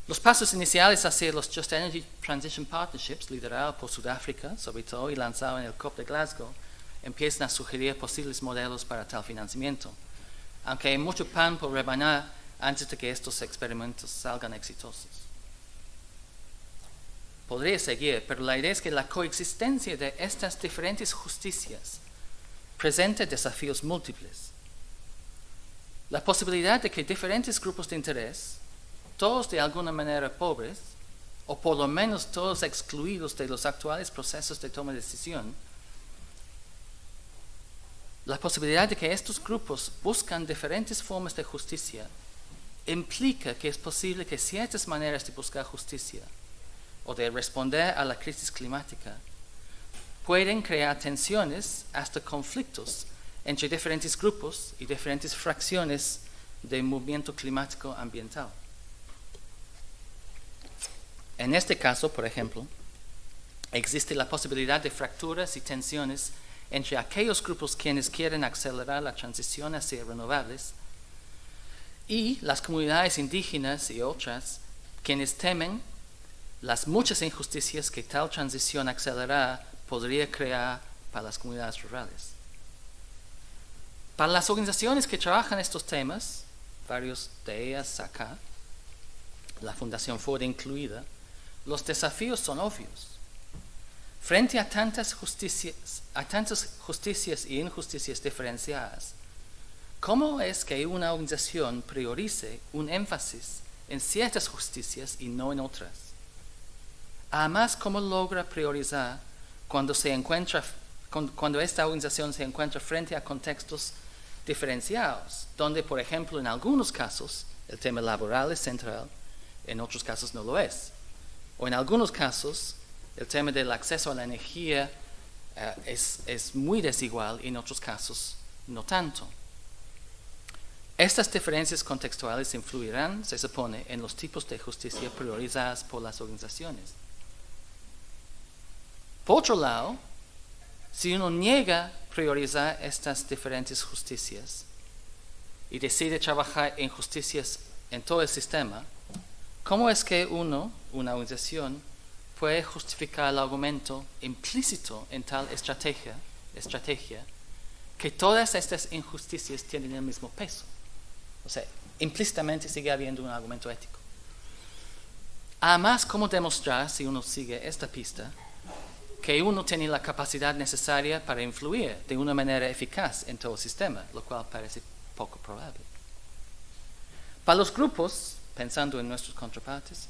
Los pasos iniciales hacia los Just Energy Transition Partnerships, liderados por Sudáfrica, sobre todo, y lanzados en el COP de Glasgow, empiezan a sugerir posibles modelos para tal financiamiento aunque hay mucho pan por rebanar antes de que estos experimentos salgan exitosos. Podría seguir, pero la idea es que la coexistencia de estas diferentes justicias presenta desafíos múltiples. La posibilidad de que diferentes grupos de interés, todos de alguna manera pobres, o por lo menos todos excluidos de los actuales procesos de toma de decisión, la posibilidad de que estos grupos buscan diferentes formas de justicia implica que es posible que ciertas maneras de buscar justicia o de responder a la crisis climática pueden crear tensiones hasta conflictos entre diferentes grupos y diferentes fracciones del movimiento climático ambiental. En este caso, por ejemplo, existe la posibilidad de fracturas y tensiones entre aquellos grupos quienes quieren acelerar la transición hacia renovables y las comunidades indígenas y otras quienes temen las muchas injusticias que tal transición acelerada podría crear para las comunidades rurales. Para las organizaciones que trabajan estos temas, varios de ellas acá, la Fundación Ford incluida, los desafíos son obvios. Frente a tantas justicias, a tantas justicias y injusticias diferenciadas, ¿cómo es que una organización priorice un énfasis en ciertas justicias y no en otras? Además, ¿cómo logra priorizar cuando, se encuentra, cuando esta organización se encuentra frente a contextos diferenciados, donde, por ejemplo, en algunos casos el tema laboral es central, en otros casos no lo es? o en algunos casos el tema del acceso a la energía eh, es, es muy desigual y en otros casos no tanto. Estas diferencias contextuales influirán, se supone, en los tipos de justicia priorizadas por las organizaciones. Por otro lado, si uno niega priorizar estas diferentes justicias y decide trabajar en justicias en todo el sistema, ¿Cómo es que uno, una organización, puede justificar el argumento implícito en tal estrategia, estrategia que todas estas injusticias tienen el mismo peso? O sea, implícitamente sigue habiendo un argumento ético. Además, ¿cómo demostrar, si uno sigue esta pista, que uno tiene la capacidad necesaria para influir de una manera eficaz en todo el sistema, lo cual parece poco probable? Para los grupos, pensando en nuestros contrapartes,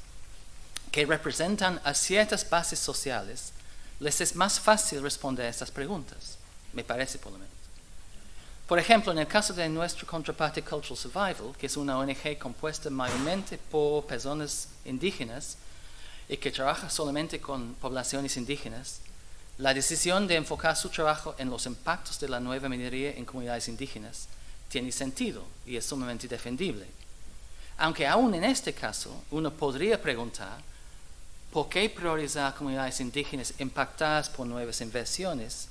que representan a ciertas bases sociales, les es más fácil responder a estas preguntas, me parece por lo menos. Por ejemplo, en el caso de nuestro contraparte Cultural Survival, que es una ONG compuesta mayormente por personas indígenas y que trabaja solamente con poblaciones indígenas, la decisión de enfocar su trabajo en los impactos de la nueva minería en comunidades indígenas tiene sentido y es sumamente defendible. Aunque aún en este caso uno podría preguntar por qué priorizar comunidades indígenas impactadas por nuevas inversiones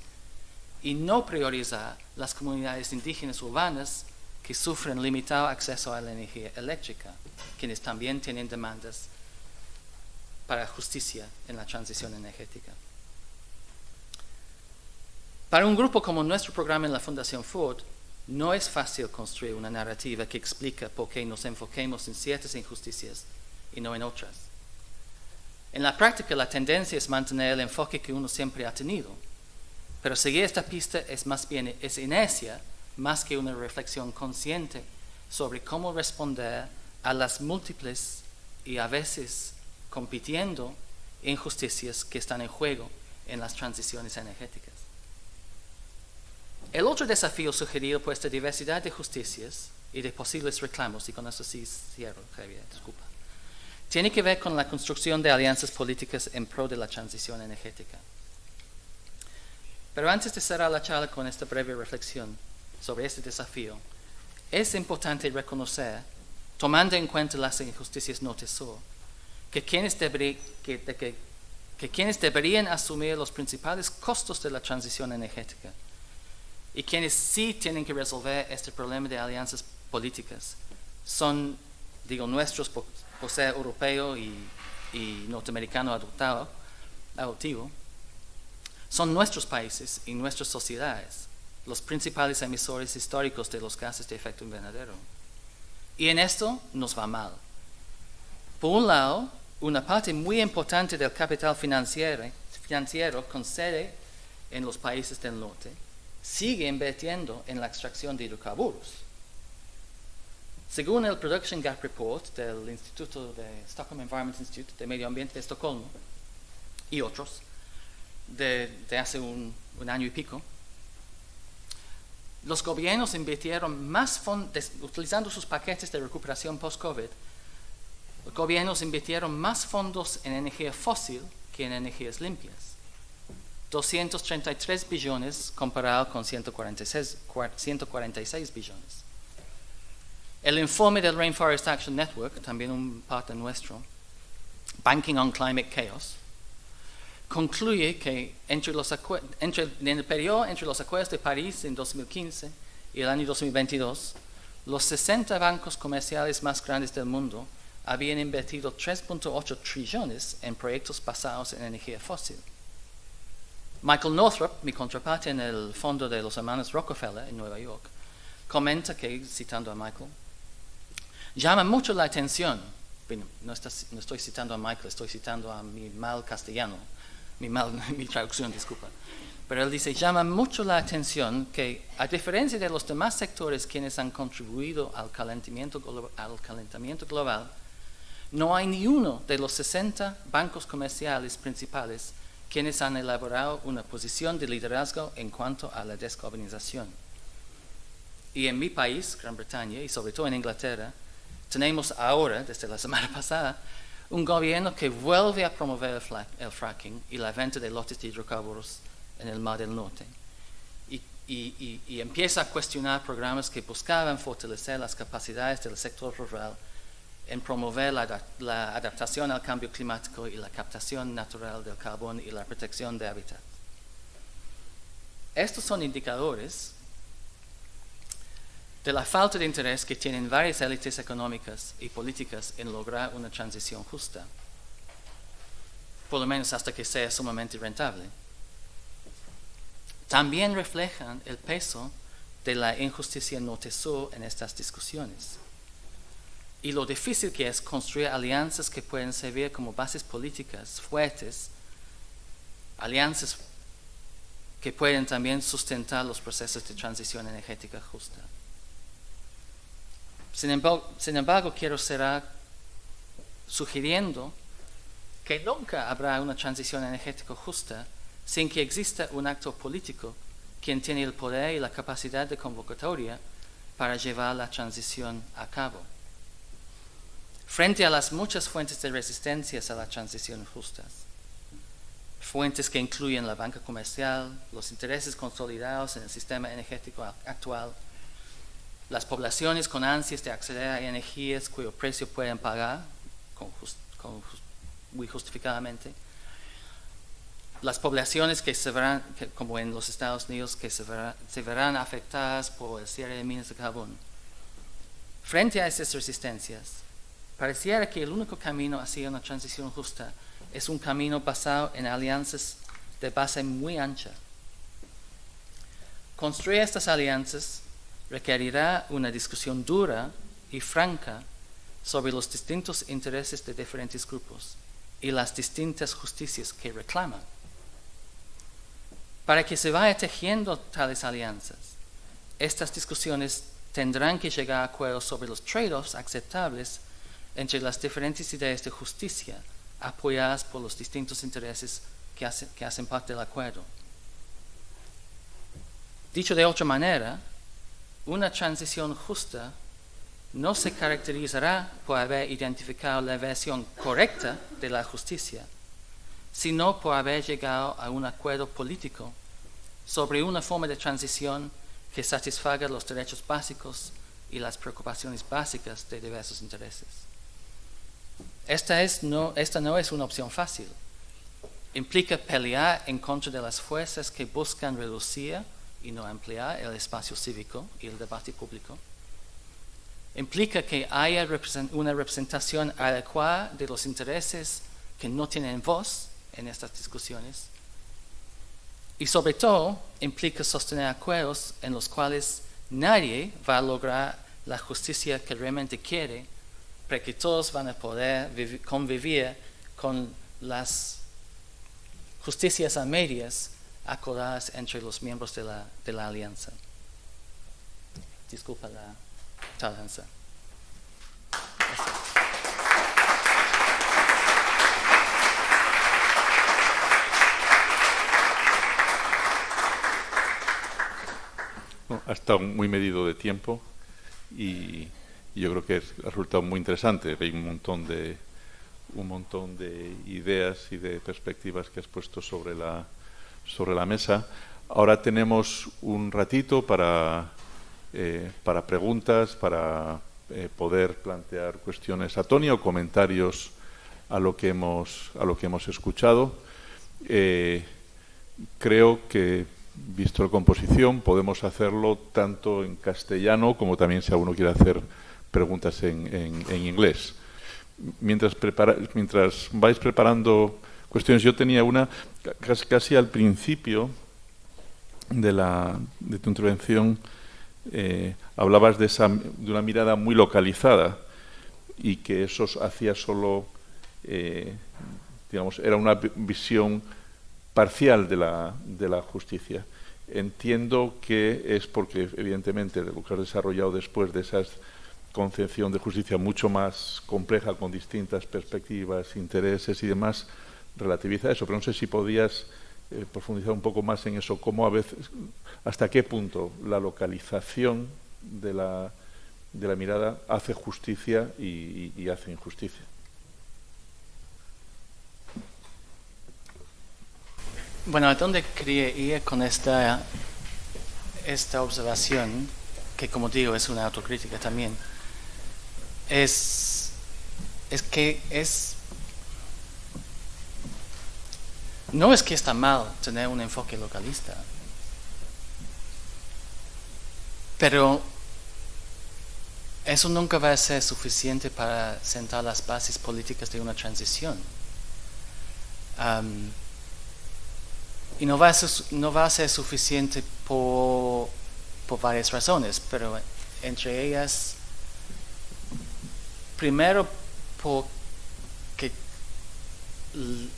y no priorizar las comunidades indígenas urbanas que sufren limitado acceso a la energía eléctrica, quienes también tienen demandas para justicia en la transición energética. Para un grupo como nuestro programa en la Fundación Ford, no es fácil construir una narrativa que explica por qué nos enfoquemos en ciertas injusticias y no en otras. En la práctica la tendencia es mantener el enfoque que uno siempre ha tenido, pero seguir esta pista es más bien es inercia más que una reflexión consciente sobre cómo responder a las múltiples y a veces compitiendo injusticias que están en juego en las transiciones energéticas. El otro desafío sugerido por esta diversidad de justicias y de posibles reclamos, y con eso sí cierro, Javier, disculpa, tiene que ver con la construcción de alianzas políticas en pro de la transición energética. Pero antes de cerrar la charla con esta breve reflexión sobre este desafío, es importante reconocer, tomando en cuenta las injusticias no tesoro, que quienes, que quienes deberían asumir los principales costos de la transición energética y quienes sí tienen que resolver este problema de alianzas políticas son, digo, nuestros por, ser europeo y, norteamericano adoptado, adoptivo, son nuestros países y nuestras sociedades los principales emisores históricos de los gases de efecto invernadero. Y en esto nos va mal. Por un lado, una parte muy importante del capital financiero, financiero con sede en los países del norte sigue invirtiendo en la extracción de hidrocarburos. Según el Production Gap Report del Instituto de Stockholm Environment Institute de Medio Ambiente de Estocolmo y otros de, hace un, año y pico, los gobiernos invirtieron más fondos, utilizando sus paquetes de recuperación post-COVID, los gobiernos invirtieron más fondos en energía fósil que en energías limpias. 233 billones comparado con 146, 146 billones. El informe del Rainforest Action Network, también un parte nuestro, Banking on Climate Chaos, concluye que entre los entre, en el periodo entre los acuerdos de París en 2015 y el año 2022, los 60 bancos comerciales más grandes del mundo habían invertido 3.8 trillones en proyectos basados en energía fósil. Michael Northrop, mi contraparte en el fondo de los hermanos Rockefeller en Nueva York, comenta que, citando a Michael, llama mucho la atención, no, estoy citando a Michael, estoy citando a mi mal castellano, mi, mal, mi traducción, disculpa, pero él dice, llama mucho la atención que, a diferencia de los demás sectores quienes han contribuido al calentamiento, al calentamiento global, no hay ni uno de los 60 bancos comerciales principales quienes han elaborado una posición de liderazgo en cuanto a la descarbonización. Y en mi país, Gran Bretaña, y sobre todo en Inglaterra, tenemos ahora, desde la semana pasada, un gobierno que vuelve a promover el, fracking y la venta de lotes de hidrocarburos en el Mar del Norte. y, empieza a cuestionar programas que buscaban fortalecer las capacidades del sector rural en promover la, adaptación al cambio climático y la captación natural del carbón y la protección de hábitat. Estos son indicadores de la falta de interés que tienen varias élites económicas y políticas en lograr una transición justa, por lo menos hasta que sea sumamente rentable. También reflejan el peso de la injusticia norte-sur en estas discusiones y lo difícil que es construir alianzas que pueden servir como bases políticas fuertes, alianzas que pueden también sustentar los procesos de transición energética justa. Sin embargo, sin embargo quiero cerrar sugiriendo que nunca habrá una transición energética justa sin que exista un acto político quien tiene el poder y la capacidad de convocatoria para llevar la transición a cabo. Frente a las muchas fuentes de resistencias a la transición justas, fuentes que incluyen la banca comercial, los intereses consolidados en el sistema energético actual, las poblaciones con ansias de acceder a energías cuyo precio pueden pagar, muy justificadamente, las poblaciones que se verán, como en los Estados Unidos, que se, se verán afectadas por el cierre de minas de carbón. Frente a esas resistencias, Pareciera que el único camino hacia una transición justa es un camino basado en alianzas de base muy ancha. Construir estas alianzas requerirá una discusión dura y franca sobre los distintos intereses de diferentes grupos y las distintas justicias que reclaman. Para que se vaya tejiendo tales alianzas, estas discusiones tendrán que llegar a acuerdos sobre los trade-offs aceptables entre las diferentes ideas de justicia apoyadas por los distintos intereses que, hacen parte del acuerdo. Dicho de otra manera, una transición justa no se caracterizará por haber identificado la versión correcta de la justicia, sino por haber llegado a un acuerdo político sobre una forma de transición que satisfaga los derechos básicos y las preocupaciones básicas de diversos intereses. Esta, no, esta no es una opción fácil. Implica pelear en contra de las fuerzas que buscan reducir y no ampliar el espacio cívico y el debate público. Implica que haya una representación adecuada de los intereses que no tienen voz en estas discusiones. Y sobre todo, implica sostener acuerdos en los cuales nadie va a lograr la justicia que realmente quiere que todos van a poder convivir con las justicias a medias acordadas entre los miembros de la, de la alianza. Disculpa la tardanza. ha muy medido de tiempo y, yo creo que ha resultado muy interesante. Hay un montón de un montón de ideas y de perspectivas que has puesto sobre la sobre la mesa. Ahora tenemos un ratito para eh, para preguntas, para eh, poder plantear cuestiones a Tony o comentarios a lo que hemos a lo que hemos escuchado. Eh, creo que visto la composición, podemos hacerlo tanto en castellano como también si alguno quiere hacer preguntas en, inglés. Mientras, vais preparando cuestiones, yo tenía una casi, al principio de, la, de tu intervención, eh, hablabas de, esa, de una mirada muy localizada y que eso hacía solo, eh, digamos, era una visión parcial de la, de la justicia. Entiendo que es porque, evidentemente, lo que has desarrollado después de esa concepción de justicia mucho más compleja, con distintas perspectivas, intereses y demás, relativiza eso. Pero no sé si podías eh, profundizar un poco más en eso, cómo a veces, hasta qué punto la localización de la, de la mirada hace justicia y hace injusticia. Bueno, ¿a dónde quería ir con esta, esta observación, que como digo es una autocrítica también? Es, es que es... No es que está mal tener un enfoque localista, pero eso nunca va a ser suficiente para sentar las bases políticas de una transición. Y no va a ser, no va a ser suficiente por, por varias razones, pero entre ellas, primero porque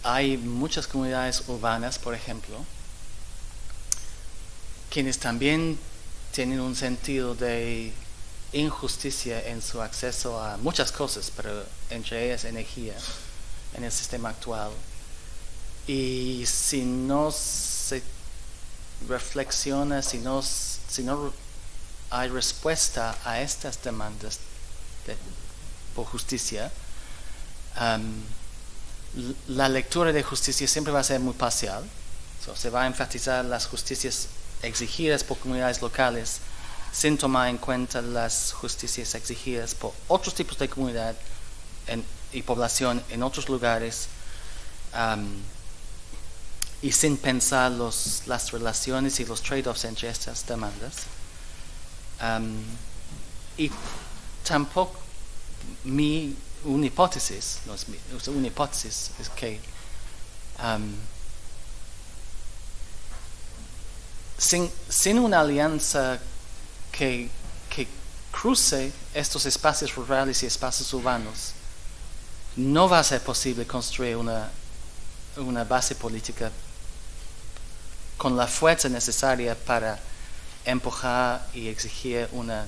hay muchas comunidades urbanas, por ejemplo, quienes también tienen un sentido de injusticia en su acceso a muchas cosas, pero entre ellas energía en el sistema actual. Y si no se reflexiona, si no, si no hay respuesta a estas demandas por justicia, la lectura de justicia siempre va a ser muy parcial. se va a enfatizar las justicias exigidas por comunidades locales sin tomar en cuenta las justicias exigidas por otros tipos de comunidad y población en otros lugares y sin pensar los, las relaciones y los trade-offs entre estas demandas. y tampoco mi hipótesis, no es una hipótesis es que sin, sin, una alianza que, que cruce estos espacios rurales y espacios urbanos, no va a ser posible construir una, una base política con la fuerza necesaria para empujar y exigir una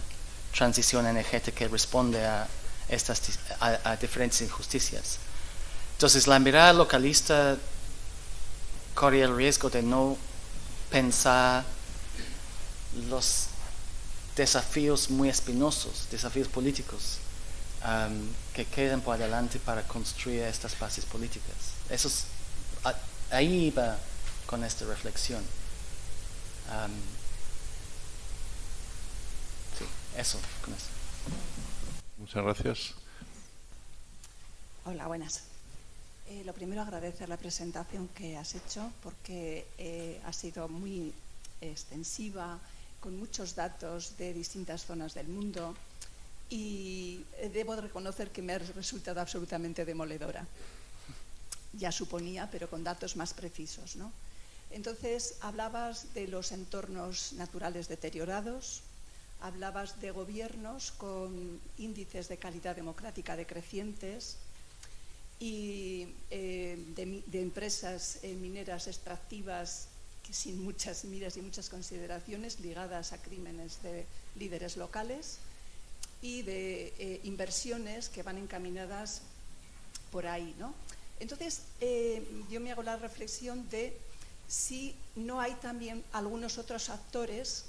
transición energética que responde a, estas, a, diferentes injusticias. Entonces, la mirada localista corre el riesgo de no pensar los desafíos muy espinosos, desafíos políticos um, que quedan por adelante para construir estas bases políticas. Eso ahí va con esta reflexión. sí, eso, con eso. Muchas gracias. Hola, buenas. Eh, lo primero agradecer la presentación que has hecho porque eh, ha sido muy extensiva, con muchos datos de distintas zonas del mundo y debo reconocer que me ha resultado absolutamente demoledora. Ya suponía, pero con datos más precisos. ¿no? Entonces, hablabas de los entornos naturales deteriorados, hablabas de gobiernos con índices de calidad democrática decrecientes y eh, de, empresas eh, mineras extractivas que sin muchas miras y muchas consideraciones ligadas a crímenes de líderes locales y de eh, inversiones que van encaminadas por ahí. ¿no? Entonces, yo me hago la reflexión de si no hay también algunos otros actores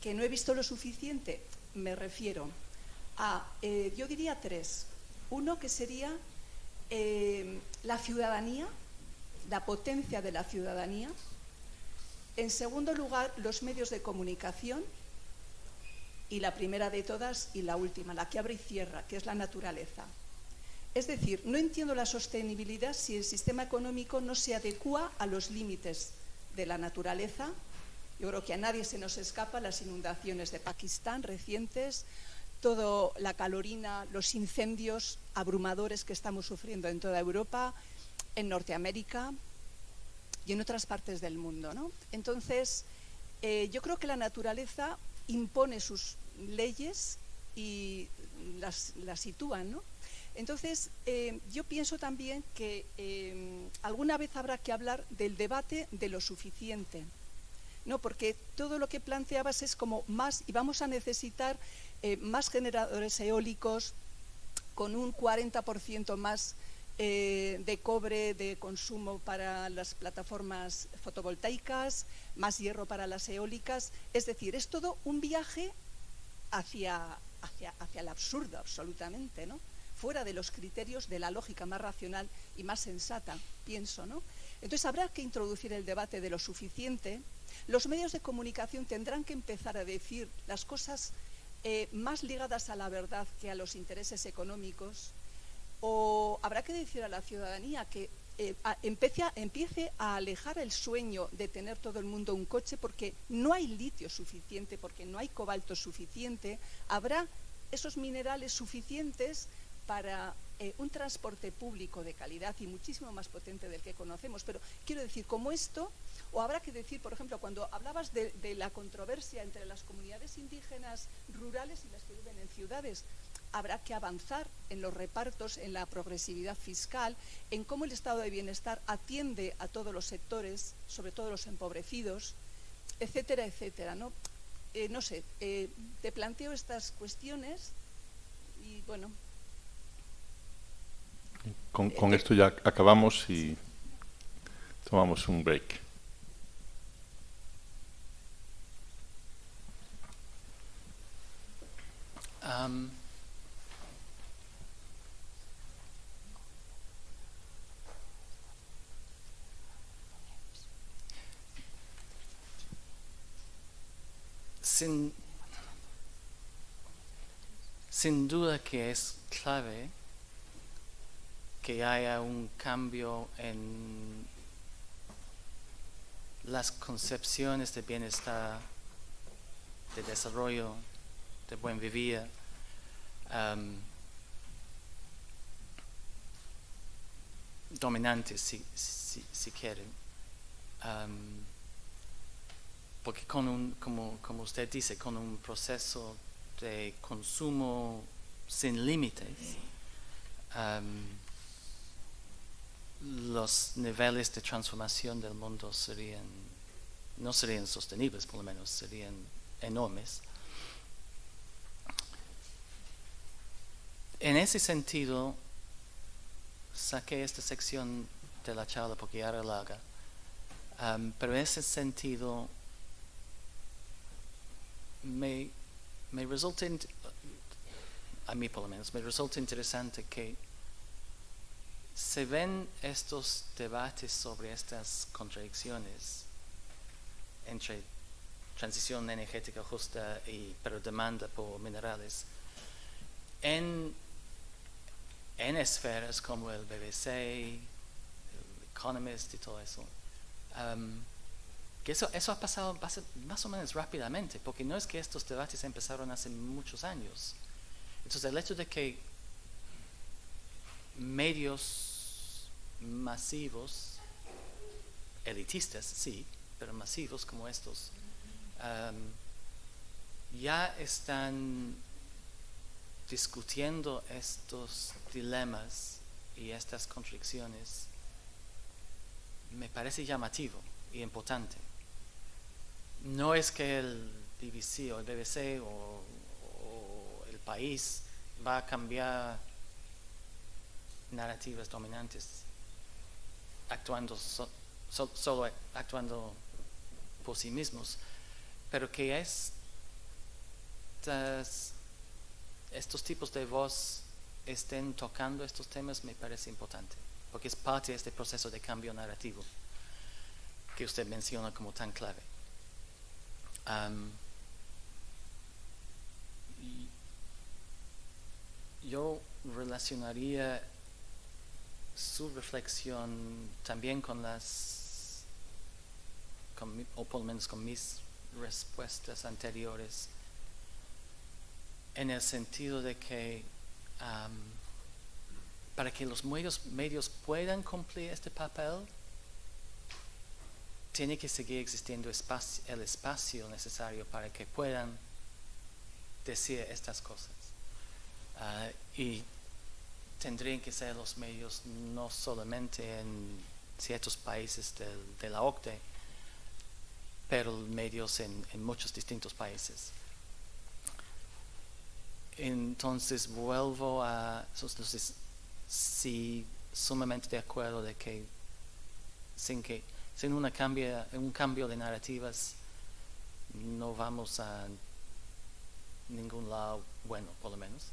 que no he visto lo suficiente. Me refiero a, yo diría tres. Uno que sería eh, la ciudadanía, la potencia de la ciudadanía. En segundo lugar, los medios de comunicación. Y la primera de todas y la última, la que abre y cierra, que es la naturaleza. Es decir, no entiendo la sostenibilidad si el sistema económico no se adecua a los límites de la naturaleza. Yo creo que a nadie se nos escapa las inundaciones de Pakistán recientes, toda la calorina, los incendios abrumadores que estamos sufriendo en toda Europa, en Norteamérica y en otras partes del mundo. Entonces, eh, yo creo que la naturaleza impone sus leyes y las, sitúa. Entonces, eh, yo pienso también que eh, alguna vez habrá que hablar del debate de lo suficiente. ¿No? Porque todo lo que planteabas es como más, y vamos a necesitar eh, más generadores eólicos con un 40% más eh, de cobre de consumo para las plataformas fotovoltaicas, más hierro para las eólicas. Es decir, es todo un viaje hacia, hacia, hacia el absurdo, absolutamente, ¿no? fuera de los criterios de la lógica más racional y más sensata, pienso. ¿no? Entonces habrá que introducir el debate de lo suficiente. Los medios de comunicación tendrán que empezar a decir las cosas eh, más ligadas a la verdad que a los intereses económicos, o habrá que decir a la ciudadanía que eh, empiece, a, alejar el sueño de tener todo el mundo un coche porque no hay litio suficiente, porque no hay cobalto suficiente, habrá esos minerales suficientes para eh, un transporte público de calidad y muchísimo más potente del que conocemos. Pero quiero decir, como esto, o habrá que decir, por ejemplo, cuando hablabas de, la controversia entre las comunidades indígenas rurales y las que viven en ciudades, habrá que avanzar en los repartos, en la progresividad fiscal, en cómo el estado de bienestar atiende a todos los sectores, sobre todo los empobrecidos, etcétera, etcétera. No, eh, no sé, eh, te planteo estas cuestiones y bueno, con, esto ya acabamos y tomamos un break. sin, sin duda que es clave que haya un cambio en las concepciones de bienestar, de desarrollo, de buen vivir. Um, dominantes, si, si, quieren. Um, porque con un, como, como usted dice, con un proceso de consumo sin límites, um, los niveles de transformación del mundo serían, no serían sostenibles, por lo menos, serían enormes. En ese sentido, saqué esta sección de la charla porque ya era larga, um, pero en ese sentido me, me resulta, a mí por me resulta interesante que se ven estos debates sobre estas contradicciones entre transición energética justa y pero demanda por minerales en, en esferas como el BBC, el Economist y todo eso. Um, que eso, eso ha pasado más o menos rápidamente, porque no es que estos debates empezaron hace muchos años. Entonces el hecho de que medios masivos, elitistas, sí, pero masivos como estos, ya están discutiendo estos dilemas y estas contradicciones me parece llamativo y importante. No es que el BBC o el BBC o, el país va a cambiar narrativas dominantes actuando solo actuando por sí mismos, pero que estos tipos de voz estén tocando estos temas me parece importante, porque es parte de este proceso de cambio narrativo que usted menciona como tan clave. Yo relacionaría su reflexión también con las, o por lo menos con mis respuestas anteriores, en el sentido de que para que los medios, medios puedan cumplir este papel, tiene que seguir existiendo el espacio necesario para que puedan decir estas cosas. Ah, y tendrían que ser los medios no solamente en ciertos países de la OCDE, pero medios en, en muchos distintos países. Entonces vuelvo a, entonces sí, sumamente de acuerdo de que sin que sin una cambia, un cambio de narrativas no vamos a ningún lado bueno, por lo menos.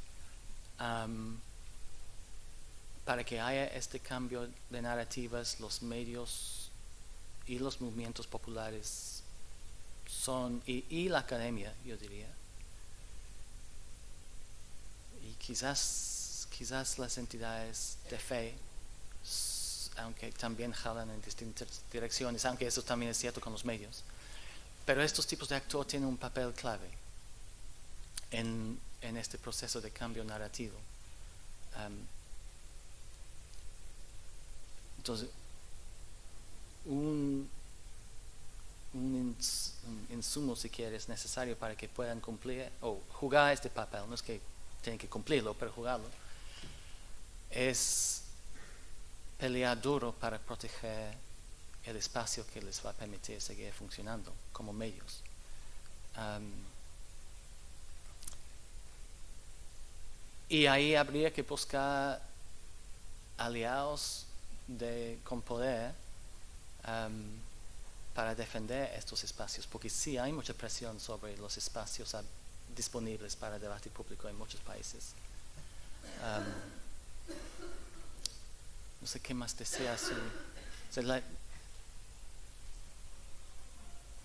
para que haya este cambio de narrativas, los medios y los movimientos populares son, y la academia, yo diría, quizás, quizás las entidades de fe, aunque también jalan en distintas direcciones, aunque eso también es cierto con los medios, pero estos tipos de actores tienen un papel clave en, este proceso de cambio narrativo. entonces, un, un, insumo, si quieres, necesario para que puedan cumplir o jugar este papel, no es que tienen que cumplirlo, pero jugarlo, es pelear duro para proteger el espacio que les va a permitir seguir funcionando como medios. y ahí habría que buscar aliados de, con poder para defender estos espacios, porque sí hay mucha presión sobre los espacios disponibles para debate público en muchos países. No sé qué más desea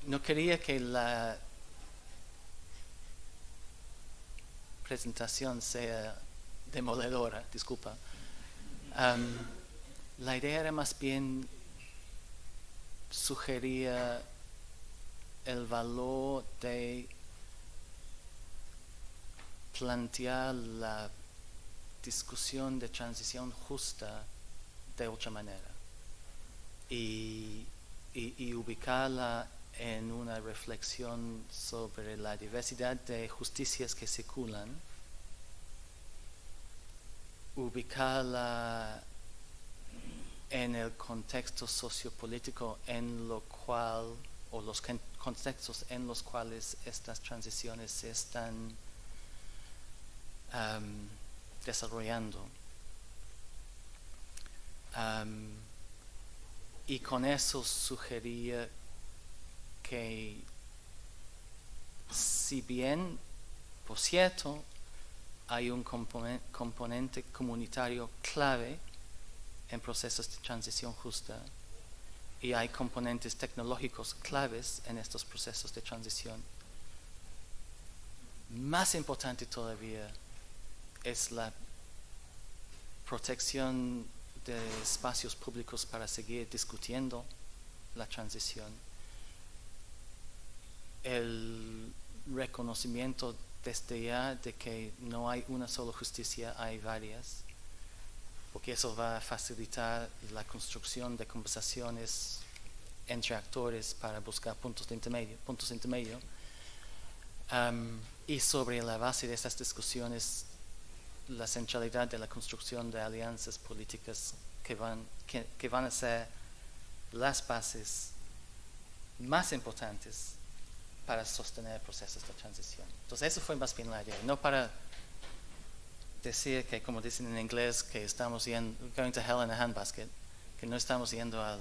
no quería que la presentación sea demoledora, disculpa. la idea era más bien sugería el valor de plantear la discusión de transición justa de otra manera y, ubicarla en una reflexión sobre la diversidad de justicias que circulan, ubicarla en el contexto sociopolítico en lo cual, o los contextos en los cuales estas transiciones se están desarrollando. Y con eso sugería que si bien, por cierto, hay un componente comunitario clave en procesos de transición justa y hay componentes tecnológicos claves en estos procesos de transición, más importante todavía es la protección de espacios públicos para seguir discutiendo la transición, el reconocimiento desde ya de que no hay una sola justicia, hay varias, porque eso va a facilitar la construcción de conversaciones entre actores para buscar puntos de intermedio, puntos intermedios. y sobre la base de estas discusiones la centralidad de la construcción de alianzas políticas que van, que, que van a ser las bases más importantes para sostener procesos de transición. Entonces, eso fue más bien la idea, no para decir que, como dicen en inglés, que estamos yendo, going to hell in a handbasket, que no estamos yendo al...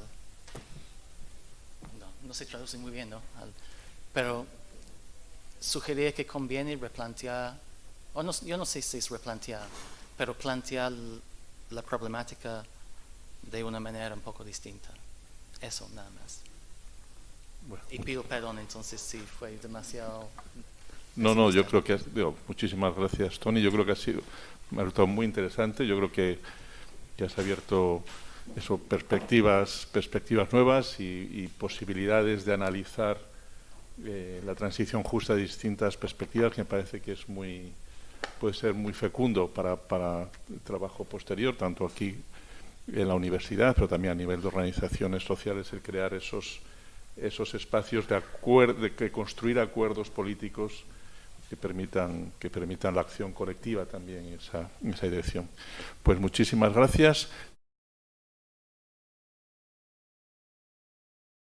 No, no se traduce muy bien, ¿no? Al- pero sugería que conviene replantear, o no, yo no sé si es replantear, pero plantear la problemática de una manera un poco distinta. Eso nada más. Bueno, Y pido perdón entonces si fue demasiado... No, no, yo creo que has, digo, muchísimas gracias, Tony. Yo creo que ha sido, me ha resultado muy interesante. Yo creo que, que has abierto eso, perspectivas, perspectivas nuevas y, y posibilidades de analizar eh, la transición justa de distintas perspectivas, que me parece que es muy, puede ser muy fecundo para, para el trabajo posterior, tanto aquí en la universidad, pero también a nivel de organizaciones sociales, el crear esos, esos espacios de, acuer- de construir acuerdos políticos que permitan, que permitan la acción colectiva también en esa, en esa dirección. Pues muchísimas gracias.